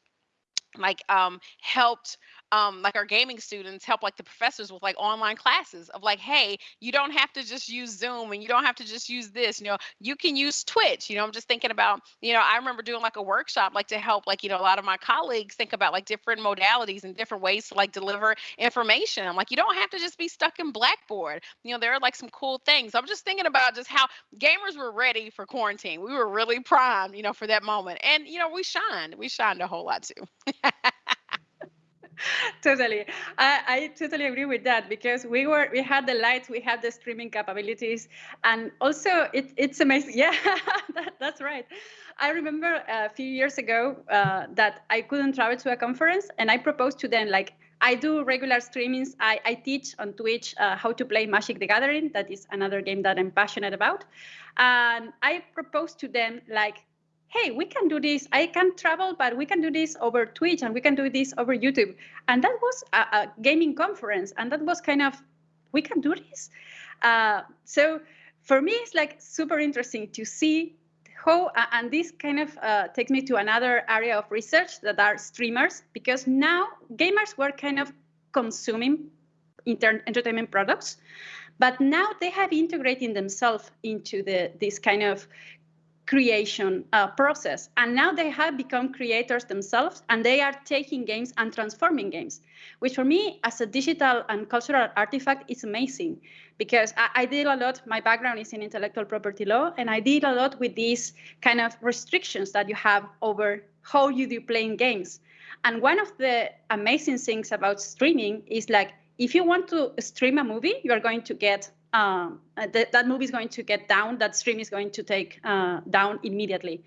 like um helped um like our gaming students help like the professors with like online classes of like hey you don't have to just use zoom and you don't have to just use this you know you can use twitch. You know i'm just thinking about you know i remember doing like a workshop like to help like you know a lot of my colleagues think about like different modalities and different ways to like deliver information. I'm like you don't have to just be stuck in blackboard. You know there are like some cool things. I'm just thinking about just how gamers were ready for quarantine. We were really primed you know for that moment. And you know we shined. We shined a whole lot too totally I, I totally agree with that because we were we had the lights we had the streaming capabilities and also it, it's amazing yeah that, that's right i remember a few years ago uh, that i couldn't travel to a conference and i proposed to them like I do regular streamings. I, I teach on Twitch uh, how to play Magic the Gathering. That is another game that I'm passionate about. And I proposed to them like hey, we can do this. I can travel, but we can do this over Twitch and we can do this over YouTube. And that was a, a gaming conference. And that was kind of, we can do this. Uh, so for me, it's like super interesting to see how, and this kind of uh, takes me to another area of research that are streamers, because now gamers were kind of consuming entertainment products, but now they have integrated themselves into the this kind of creation uh, process. And now they have become creators themselves and they are taking games and transforming games, which for me as a digital and cultural artifact is amazing because I, I a lot, my background is in intellectual property law, and I did a lot with these kind of restrictions that you have over how you do playing games. And one of the amazing things about streaming is like, if you want to stream a movie, you are going to get um, uh, that, that movie is going to get down, that stream is going to take uh, down immediately.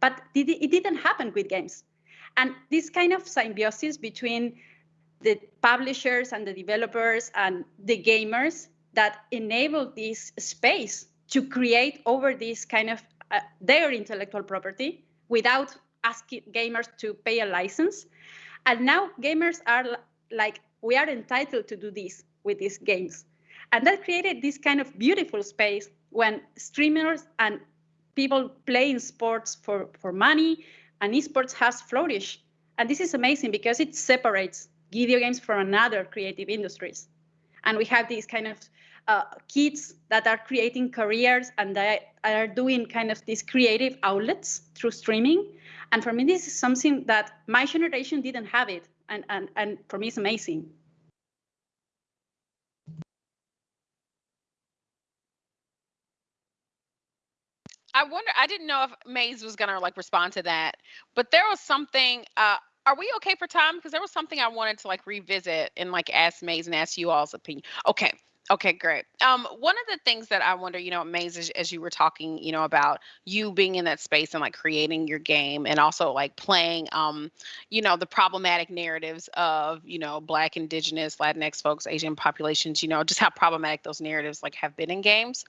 But it didn't happen with games. And this kind of symbiosis between the publishers and the developers and the gamers that enable this space to create over this kind of uh, their intellectual property without asking gamers to pay a license. And now gamers are like, we are entitled to do this with these games. And that created this kind of beautiful space when streamers and people playing sports for, for money and esports has flourished. And this is amazing because it separates video games from another creative industries. And we have these kind of uh, kids that are creating careers and are doing kind of these creative outlets through streaming. And for me, this is something that my generation didn't have it. And, and, and for me, it's amazing. I wonder, I didn't know if Maize was gonna like respond to that, but there was something, uh, are we okay for time? Because there was something I wanted to like revisit and like ask Maize and ask you all's opinion. Okay. Okay, great. Um, one of the things that I wonder, you know, Maize, as, as you were talking, you know, about you being in that space and like creating your game and also like playing, um, you know, the problematic narratives of, you know, Black, Indigenous, Latinx folks, Asian populations, you know, just how problematic those narratives like have been in games.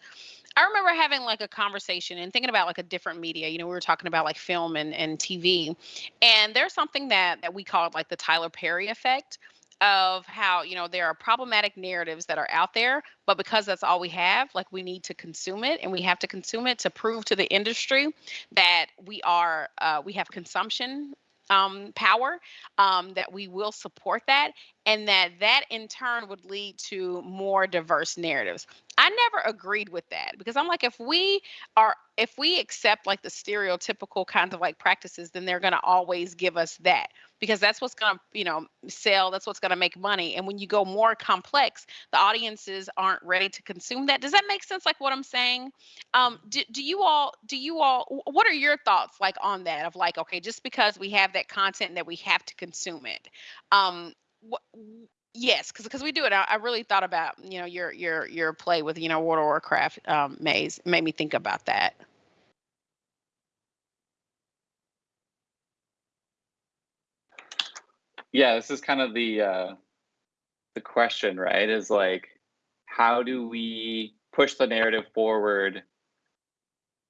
I remember having like a conversation and thinking about like a different media. You know, we were talking about like film and, and TV. And there's something that that we called like the Tyler Perry effect of how, you know, there are problematic narratives that are out there, but because that's all we have, like we need to consume it and we have to consume it to prove to the industry that we are uh, we have consumption um, power, um, that we will support that, and that that in turn would lead to more diverse narratives. I never agreed with that because I'm like, if we are, if we accept like the stereotypical kinds of like practices, then they're going to always give us that because that's what's going to, you know, sell. That's what's going to make money. And when you go more complex, the audiences aren't ready to consume that. Does that make sense? Like what I'm saying? Um, do, do you all, do you all, what are your thoughts like on that of like, okay, just because we have that content that we have to consume it, um, what, Yes, because we do it. I, I, really thought about you know your your your play with you know World of Warcraft um, Maize made me think about that. Yeah, this is kind of the uh, the question, right? Is like, how do we push the narrative forward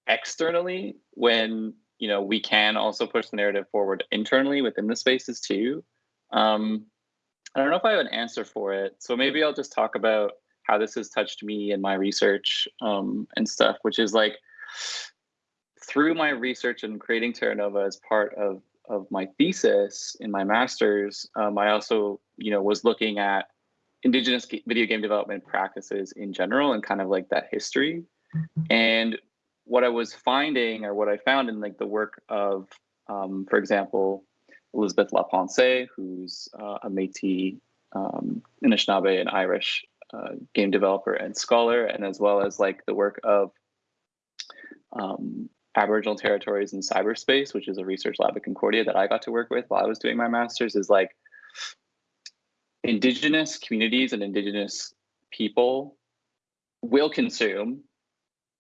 externally when you know we can also push the narrative forward internally within the spaces too? Um, I don't know if I have an answer for it. So maybe I'll just talk about how this has touched me and my research um, and stuff, which is like through my research and creating Terra Nova as part of of my thesis in my master's, um, I also, you know, was looking at indigenous video game development practices in general and kind of like that history. And what I was finding or what I found in like the work of, um, for example, Elizabeth LaPensée, who's uh, a Métis, um, Anishinaabe, and Irish uh, game developer and scholar, and as well as like the work of um, Aboriginal territories in cyberspace, which is a research lab at Concordia that I got to work with while I was doing my master's, is like indigenous communities and indigenous people will consume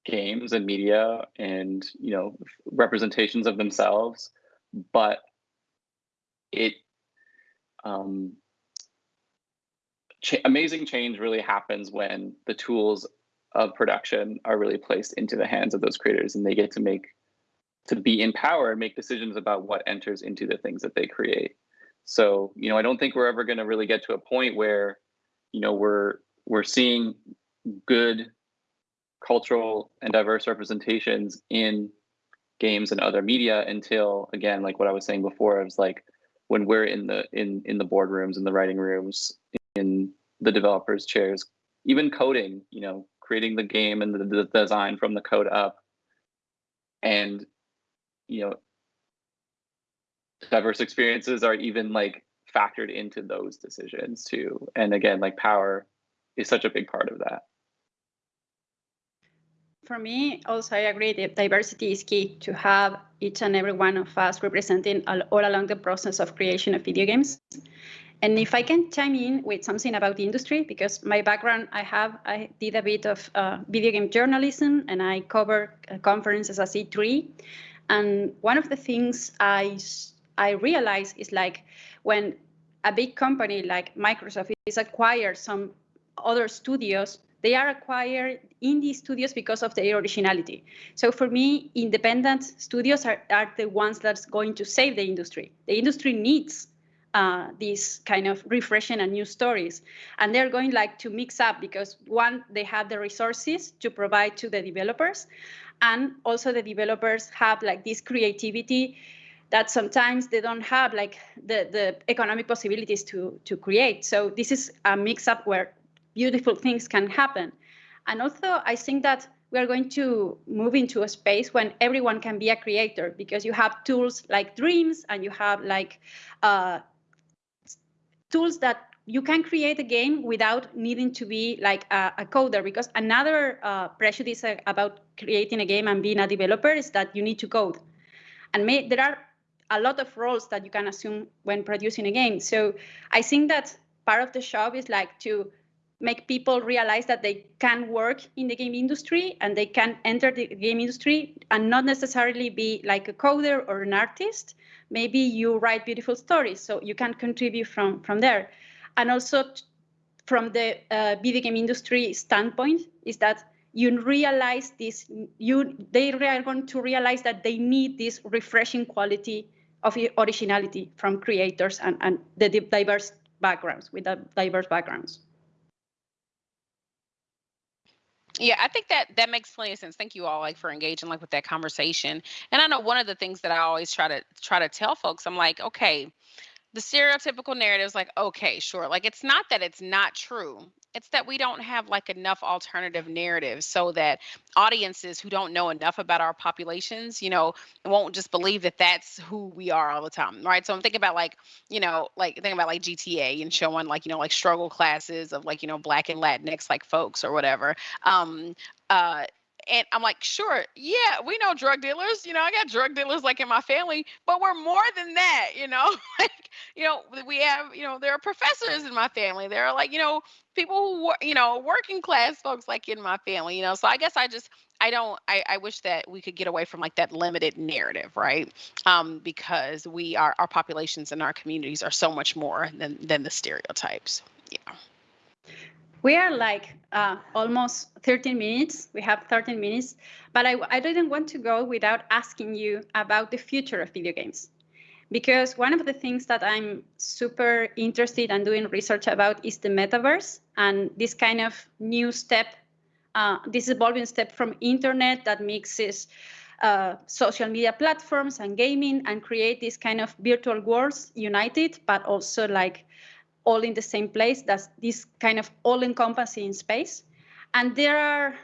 games and media and you know representations of themselves but it um, ch- amazing change really happens when the tools of production are really placed into the hands of those creators and they get to make to be in power and make decisions about what enters into the things that they create. So you know i don't think we're ever going to really get to a point where you know we're we're seeing good cultural and diverse representations in games and other media until again like what i was saying before it was like when we're in the in in the boardrooms in the writing rooms in the developers chairs even coding you know creating the game and the, the design from the code up. And you know diverse experiences are even like factored into those decisions too. And again like power is such a big part of that for me, also, I agree that diversity is key to have each and every one of us representing all, all along the process of creation of video games. And if I can chime in with something about the industry, because my background, I have, I did a bit of uh, video game journalism and I cover uh, conferences as E3. And one of the things I, I realized is like when a big company like Microsoft is acquired some other studios, they are acquired indie studios because of their originality. So for me, independent studios are, are the ones that's going to save the industry. The industry needs uh, these kind of refreshing and new stories. And they're going like to mix up because one, they have the resources to provide to the developers. And also the developers have like this creativity that sometimes they don't have like the, the economic possibilities to, to create. So this is a mix up where beautiful things can happen. And also I think that we are going to move into a space when everyone can be a creator because you have tools like dreams and you have like uh, tools that you can create a game without needing to be like a, a coder. Because another uh, prejudice about creating a game and being a developer is that you need to code. And may, there are a lot of roles that you can assume when producing a game. So i think that part of the job is like to make people realize that they can work in the game industry and they can enter the game industry and not necessarily be like a coder or an artist. Maybe you write beautiful stories so you can contribute from from there. And also from the uh, video game industry standpoint is that you realize this you they are going to realize that they need this refreshing quality of originality from creators and, and the diverse backgrounds with the diverse backgrounds yeah i think that that makes plenty of sense. Thank you all like for engaging like with that conversation. And i know one of the things that i always try to try to tell folks i'm like okay the stereotypical narrative is like okay sure. Like it's not that it's not true it's that we don't have like enough alternative narratives so that audiences who don't know enough about our populations you know won't just believe that that's who we are all the time right? So i'm thinking about like you know like thinking about like gta and showing like you know like struggle classes of like you know black and latinx like folks or whatever. Um uh and I'm like, sure, yeah, we know drug dealers. You know, I got drug dealers like in my family, but we're more than that. You know, like you know, we have you know, there are professors in my family. There are like you know, people who you know, working class folks like in my family. You know, so I guess I just I don't I, I wish that we could get away from like that limited narrative, right? Um, because we are our populations and our communities are so much more than than the stereotypes. Yeah. We are like uh, almost 13 minutes. We have 13 minutes, but I, I didn't want to go without asking you about the future of video games. Because one of the things that I'm super interested in doing research about is the metaverse and this kind of new step, uh, this evolving step from internet that mixes uh, social media platforms and gaming and create this kind of virtual worlds united, but also like all in the same place. That's this kind of all-encompassing space. And there are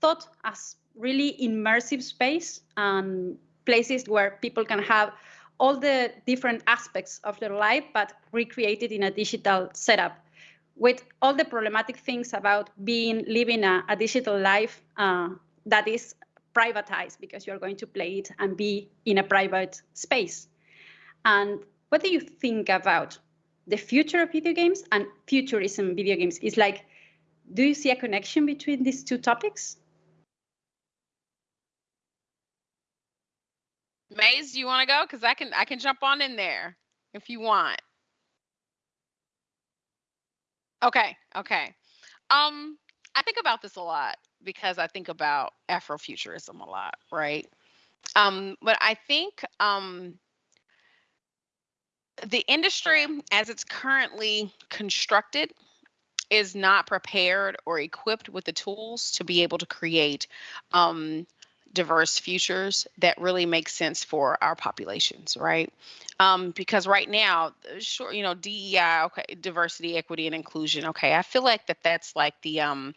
thought as really immersive space and places where people can have all the different aspects of their life, but recreated in a digital setup with all the problematic things about being living a, a digital life uh, that is privatized because you're going to play it and be in a private space. And what do you think about the future of video games and futurism video games is like do you see a connection between these two topics Maize, you want to go? Because I can I can jump on in there if you want. Okay, okay. Um, I think about this a lot because I think about Afrofuturism a lot, right? Um, but I think um the industry as it's currently constructed is not prepared or equipped with the tools to be able to create um, diverse futures that really make sense for our populations, right? Um, because right now, sure, you know, DEI, okay, diversity, equity, and inclusion. Okay, I feel like that that's like the um,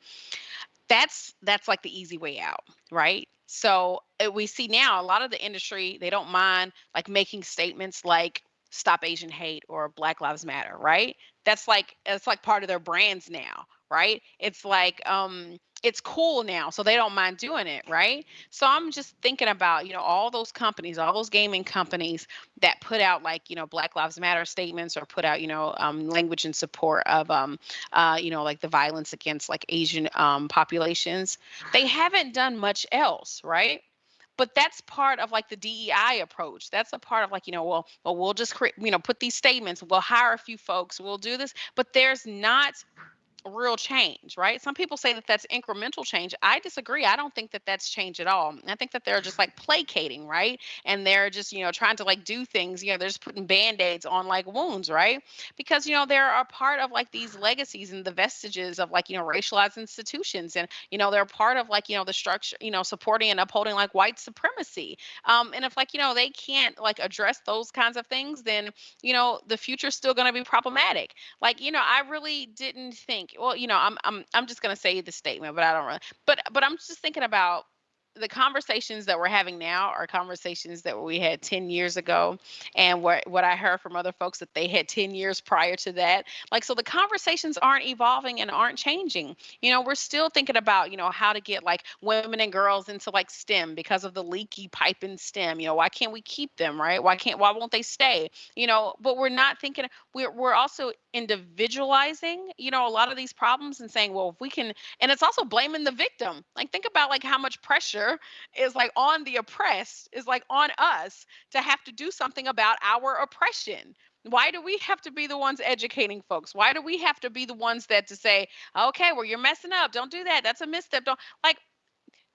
that's that's like the easy way out, right? So uh, we see now a lot of the industry they don't mind like making statements like stop asian hate or black lives matter right? That's like it's like part of their brands now right? It's like um it's cool now so they don't mind doing it right? So i'm just thinking about you know all those companies all those gaming companies that put out like you know black lives matter statements or put out you know um, language in support of um, uh, you know like the violence against like asian um, populations. They haven't done much else right but that's part of like the DEI approach. That's a part of like, you know, well, well, we'll just create, you know, put these statements, we'll hire a few folks, we'll do this, but there's not real change, right? Some people say that that's incremental change. I disagree. I don't think that that's change at all. I think that they're just like placating, right? And they're just, you know, trying to like do things, you know, they're just putting band-aids on like wounds, right? Because, you know, they're a part of like these legacies and the vestiges of like, you know, racialized institutions. And, you know, they're part of like, you know, the structure, you know, supporting and upholding like white supremacy. Um, and if like, you know, they can't like address those kinds of things, then, you know, the future's still going to be problematic. Like, you know, I really didn't think well, you know, I'm I'm I'm just gonna say the statement, but I don't really. But but I'm just thinking about the conversations that we're having now are conversations that we had 10 years ago and what what I heard from other folks that they had 10 years prior to that. Like so the conversations aren't evolving and aren't changing. You know we're still thinking about you know how to get like women and girls into like STEM because of the leaky pipe in STEM you know why can't we keep them right? Why can't why won't they stay? You know but we're not thinking we're we're also individualizing you know a lot of these problems and saying well if we can and it's also blaming the victim. Like think about like how much pressure is like on the oppressed, is like on us to have to do something about our oppression. Why do we have to be the ones educating folks? Why do we have to be the ones that to say, okay, well, you're messing up. Don't do that. That's a misstep. Don't like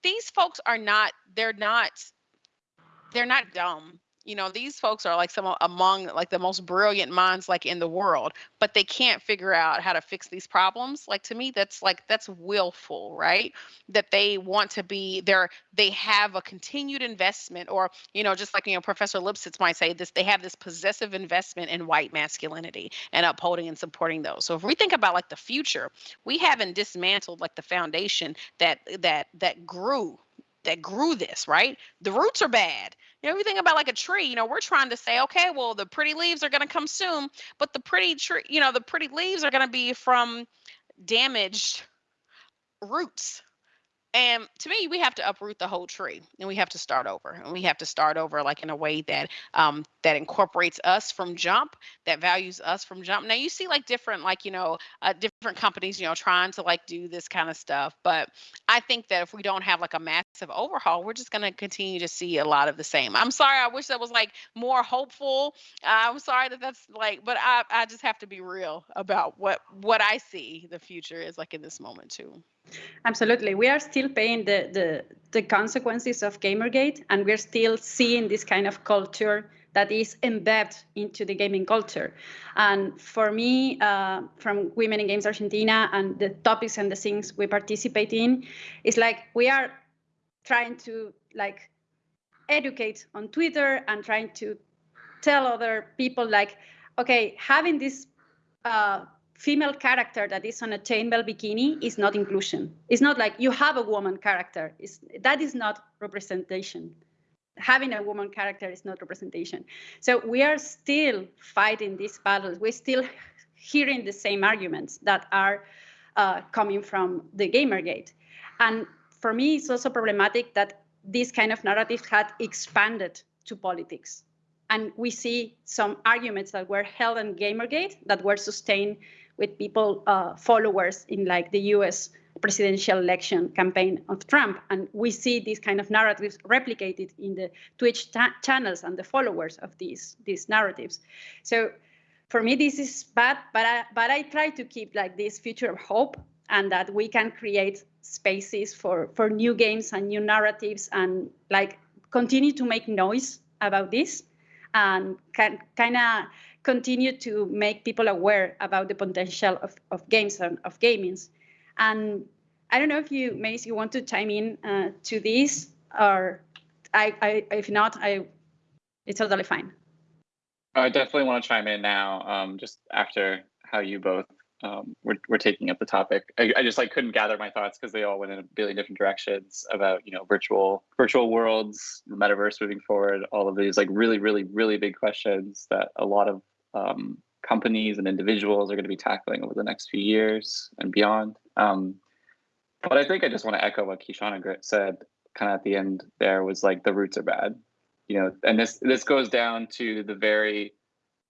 these folks are not, they're not, they're not dumb you know these folks are like some among like the most brilliant minds like in the world but they can't figure out how to fix these problems like to me that's like that's willful right? That they want to be there they have a continued investment or you know just like you know professor lipsitz might say this they have this possessive investment in white masculinity and upholding and supporting those. So if we think about like the future we haven't dismantled like the foundation that that that grew that grew this, right? The roots are bad. You know, if you think about like a tree, you know, we're trying to say, okay, well, the pretty leaves are going to come soon, but the pretty tree, you know, the pretty leaves are going to be from damaged roots, and to me, we have to uproot the whole tree and we have to start over. And we have to start over like in a way that um, that incorporates us from jump, that values us from jump. Now you see like different, like, you know, uh, different companies, you know, trying to like do this kind of stuff. But I think that if we don't have like a massive overhaul, we're just going to continue to see a lot of the same. I'm sorry. I wish that was like more hopeful. Uh, I'm sorry that that's like, but I, I just have to be real about what, what I see the future is like in this moment too. Absolutely. We are still paying the, the, the consequences of Gamergate, and we're still seeing this kind of culture that is embedded into the gaming culture. And for me, uh, from Women in Games Argentina and the topics and the things we participate in, it's like we are trying to like educate on Twitter and trying to tell other people like, okay, having this uh, female character that is on a chainmail bikini is not inclusion. It's not like you have a woman character. It's, that is not representation. Having a woman character is not representation. So we are still fighting these battles. We're still hearing the same arguments that are uh, coming from the Gamergate. And for me, it's also problematic that this kind of narrative had expanded to politics. And we see some arguments that were held in Gamergate that were sustained with people, uh, followers in like the US presidential election campaign of Trump. And we see these kind of narratives replicated in the Twitch channels and the followers of these, these narratives. So for me, this is bad, but I, but I try to keep like this future of hope and that we can create spaces for, for new games and new narratives and like continue to make noise about this and kind of continue to make people aware about the potential of, of games and of gamings. And I don't know if you, Maize, you want to chime in uh, to this, or I, I, if not, I, it's totally fine. I definitely want to chime in now, um, just after how you both um, were, were taking up the topic. I, I just like couldn't gather my thoughts because they all went in a billion different directions about you know virtual virtual worlds, metaverse moving forward, all of these like really really really big questions that a lot of um, companies and individuals are going to be tackling over the next few years and beyond. Um, but I think I just want to echo what Kishonna said kind of at the end there was like the roots are bad, you know, and this this goes down to the very,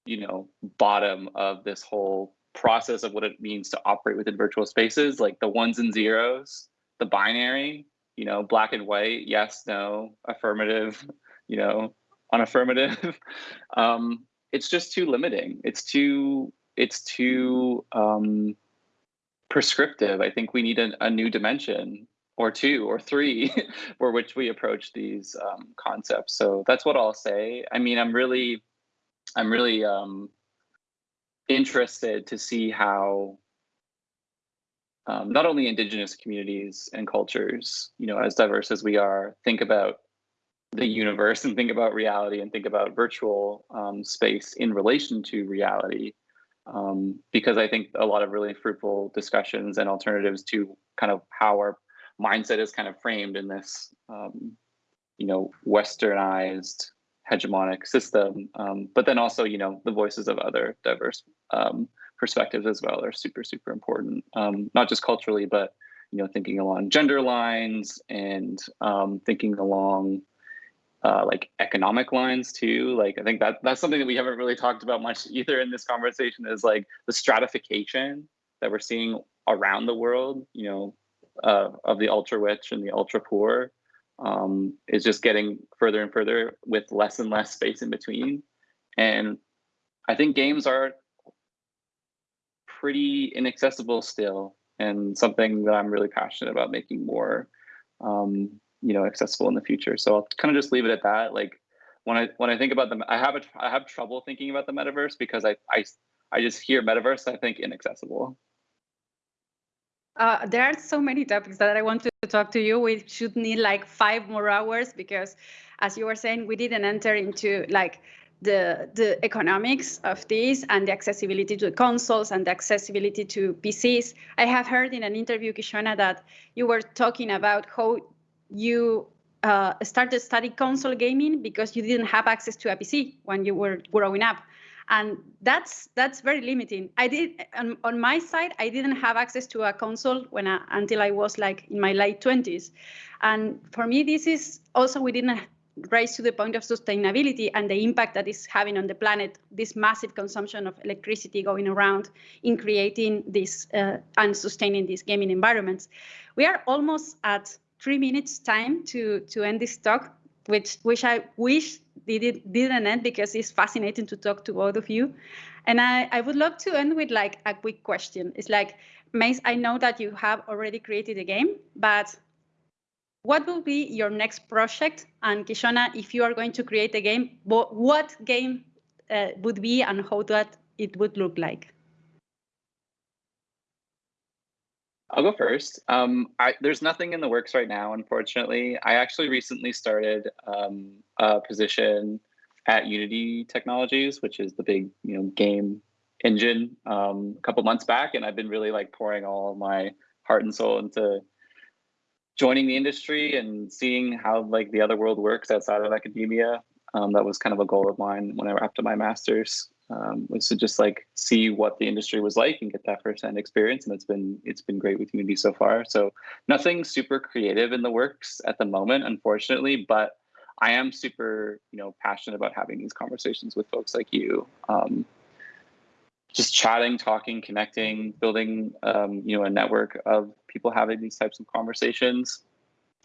you know, bottom of this whole process of what it means to operate within virtual spaces, like the ones and zeros, the binary, you know, black and white, yes, no, affirmative, you know, unaffirmative. um, it's just too limiting. It's too it's too um, prescriptive. I think we need a, a new dimension or two or three for which we approach these um, concepts. So that's what I'll say. I mean, I'm really, I'm really um, interested to see how um, not only indigenous communities and cultures, you know, as diverse as we are, think about the universe and think about reality and think about virtual um, space in relation to reality. Um, because I think a lot of really fruitful discussions and alternatives to kind of how our mindset is kind of framed in this, um, you know, westernized hegemonic system. Um, but then also, you know, the voices of other diverse um, perspectives as well are super, super important, um, not just culturally, but, you know, thinking along gender lines and thinking along uh, like economic lines too. Like I think that that's something that we haven't really talked about much either in this conversation is like the stratification that we're seeing around the world, you know, uh, of the ultra rich and the ultra poor um, is just getting further and further with less and less space in between. And I think games are pretty inaccessible still and something that I'm really passionate about making more um, you know accessible in the future. So I'll kind of just leave it at that. Like when I when I think about them, I have a, I have trouble thinking about the metaverse because I I I just hear metaverse, I think inaccessible. Uh, there are so many topics that I want to talk to you. We should need like five more hours because, as you were saying, we didn't enter into like the the economics of this and the accessibility to consoles and the accessibility to PCs. I have heard in an interview, Kishonna, that you were talking about how you uh, started studying console gaming because you didn't have access to a PC when you were growing up. And that's that's very limiting. I did on, on my side i didn't have access to a console when I, until i was like in my late 20s and for me this is also we didn't raise to the point of sustainability and the impact that is having on the planet this massive consumption of electricity going around in creating this uh, and sustaining these gaming environments. We are almost at three minutes time to to end this talk which which i wish did it didn't end because it's fascinating to talk to both of you. And I, I would love to end with like a quick question. It's like, Maize, I know that you have already created a game, but what will be your next project? And Kishonna, if you are going to create a game, what game uh, would be and how that it would look like? I'll go first. Um, I, there's nothing in the works right now, unfortunately. I actually recently started um, a position at Unity Technologies, which is the big you know game engine, um, a couple months back, and I've been really like pouring all my heart and soul into joining the industry and seeing how like the other world works outside of academia. Um, that was kind of a goal of mine whenever after my master's um, was to just like see what the industry was like and get that firsthand experience. And it's been it's been great with Unity so far. So nothing super creative in the works at the moment, unfortunately, but I am super you know passionate about having these conversations with folks like you. Um, just chatting, talking, connecting, building um, you know a network of people having these types of conversations.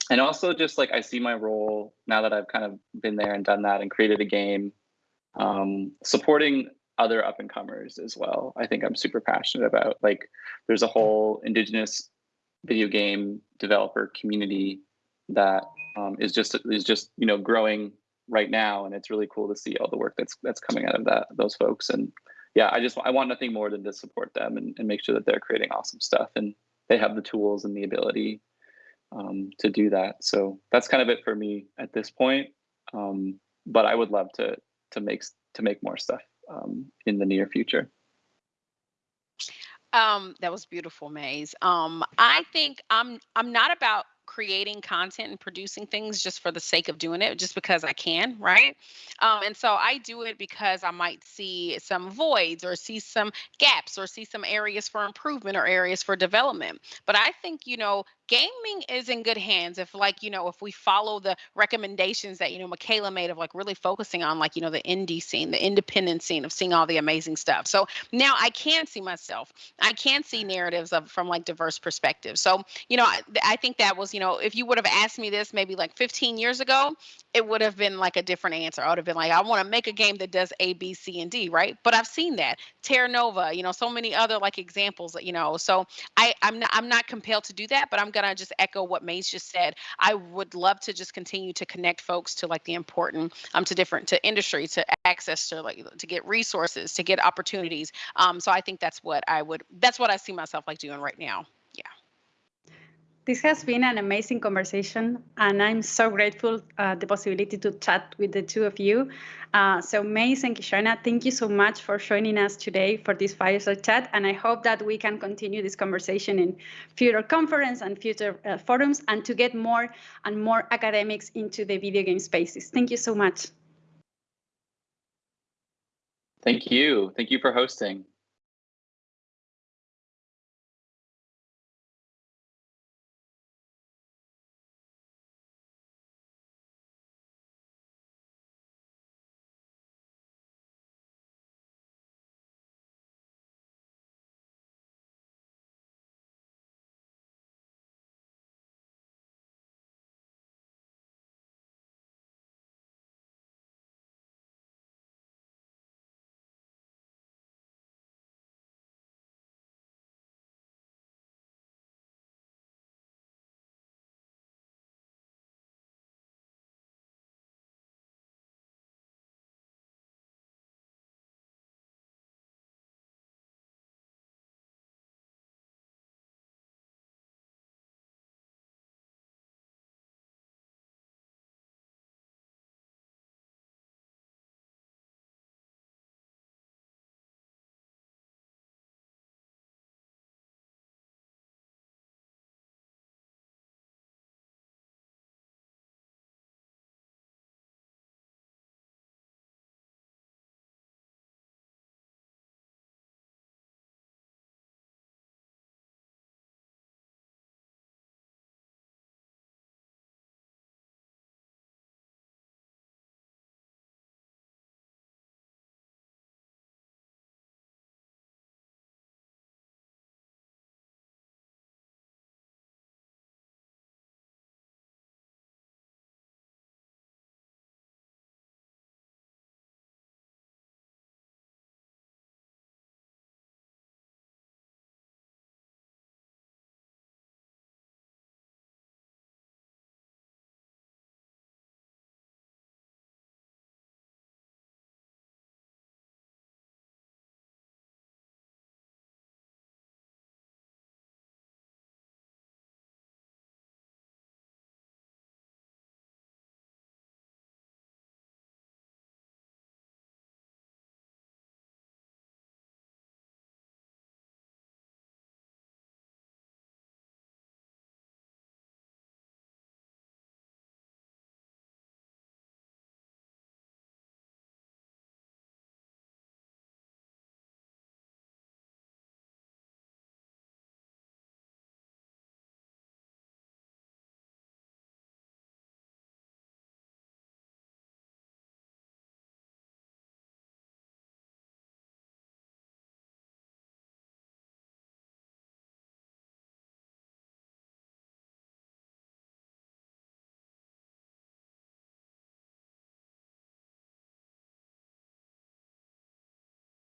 And also just like I see my role now that I've kind of been there and done that and created a game um, supporting other up and comers as well. I think I'm super passionate about. Like, there's a whole indigenous video game developer community that um, is just is just you know growing right now, and it's really cool to see all the work that's that's coming out of that those folks. And yeah, I just I want nothing more than to support them and, and make sure that they're creating awesome stuff and they have the tools and the ability um, to do that. So that's kind of it for me at this point. Um, but I would love to to make to make more stuff um, in the near future. Um, that was beautiful, Maize. Um, I think I'm I'm not about creating content and producing things just for the sake of doing it, just because I can, right? Um, and so I do it because I might see some voids or see some gaps or see some areas for improvement or areas for development. But I think, you know, gaming is in good hands if like you know if we follow the recommendations that you know michaela made of like really focusing on like you know the indie scene the independent scene of seeing all the amazing stuff. So now i can see myself. I can see narratives of from like diverse perspectives. So you know I, I think that was you know if you would have asked me this maybe like 15 years ago it would have been like a different answer i would have been like i want to make a game that does a b c and d right but i've seen that terra nova you know so many other like examples you know so i i'm not i'm not compelled to do that but i'm gonna just echo what Maize just said. I would love to just continue to connect folks to like the important um to different to industry to access to like to get resources to get opportunities. Um, so I think that's what I would that's what I see myself like doing right now. This has been an amazing conversation, and I'm so grateful uh, the possibility to chat with the two of you. Uh, so Maize and Kishonna, thank you so much for joining us today for this fireside chat, and I hope that we can continue this conversation in future conference and future uh, forums, and to get more and more academics into the video game spaces. Thank you so much. Thank you. Thank you for hosting.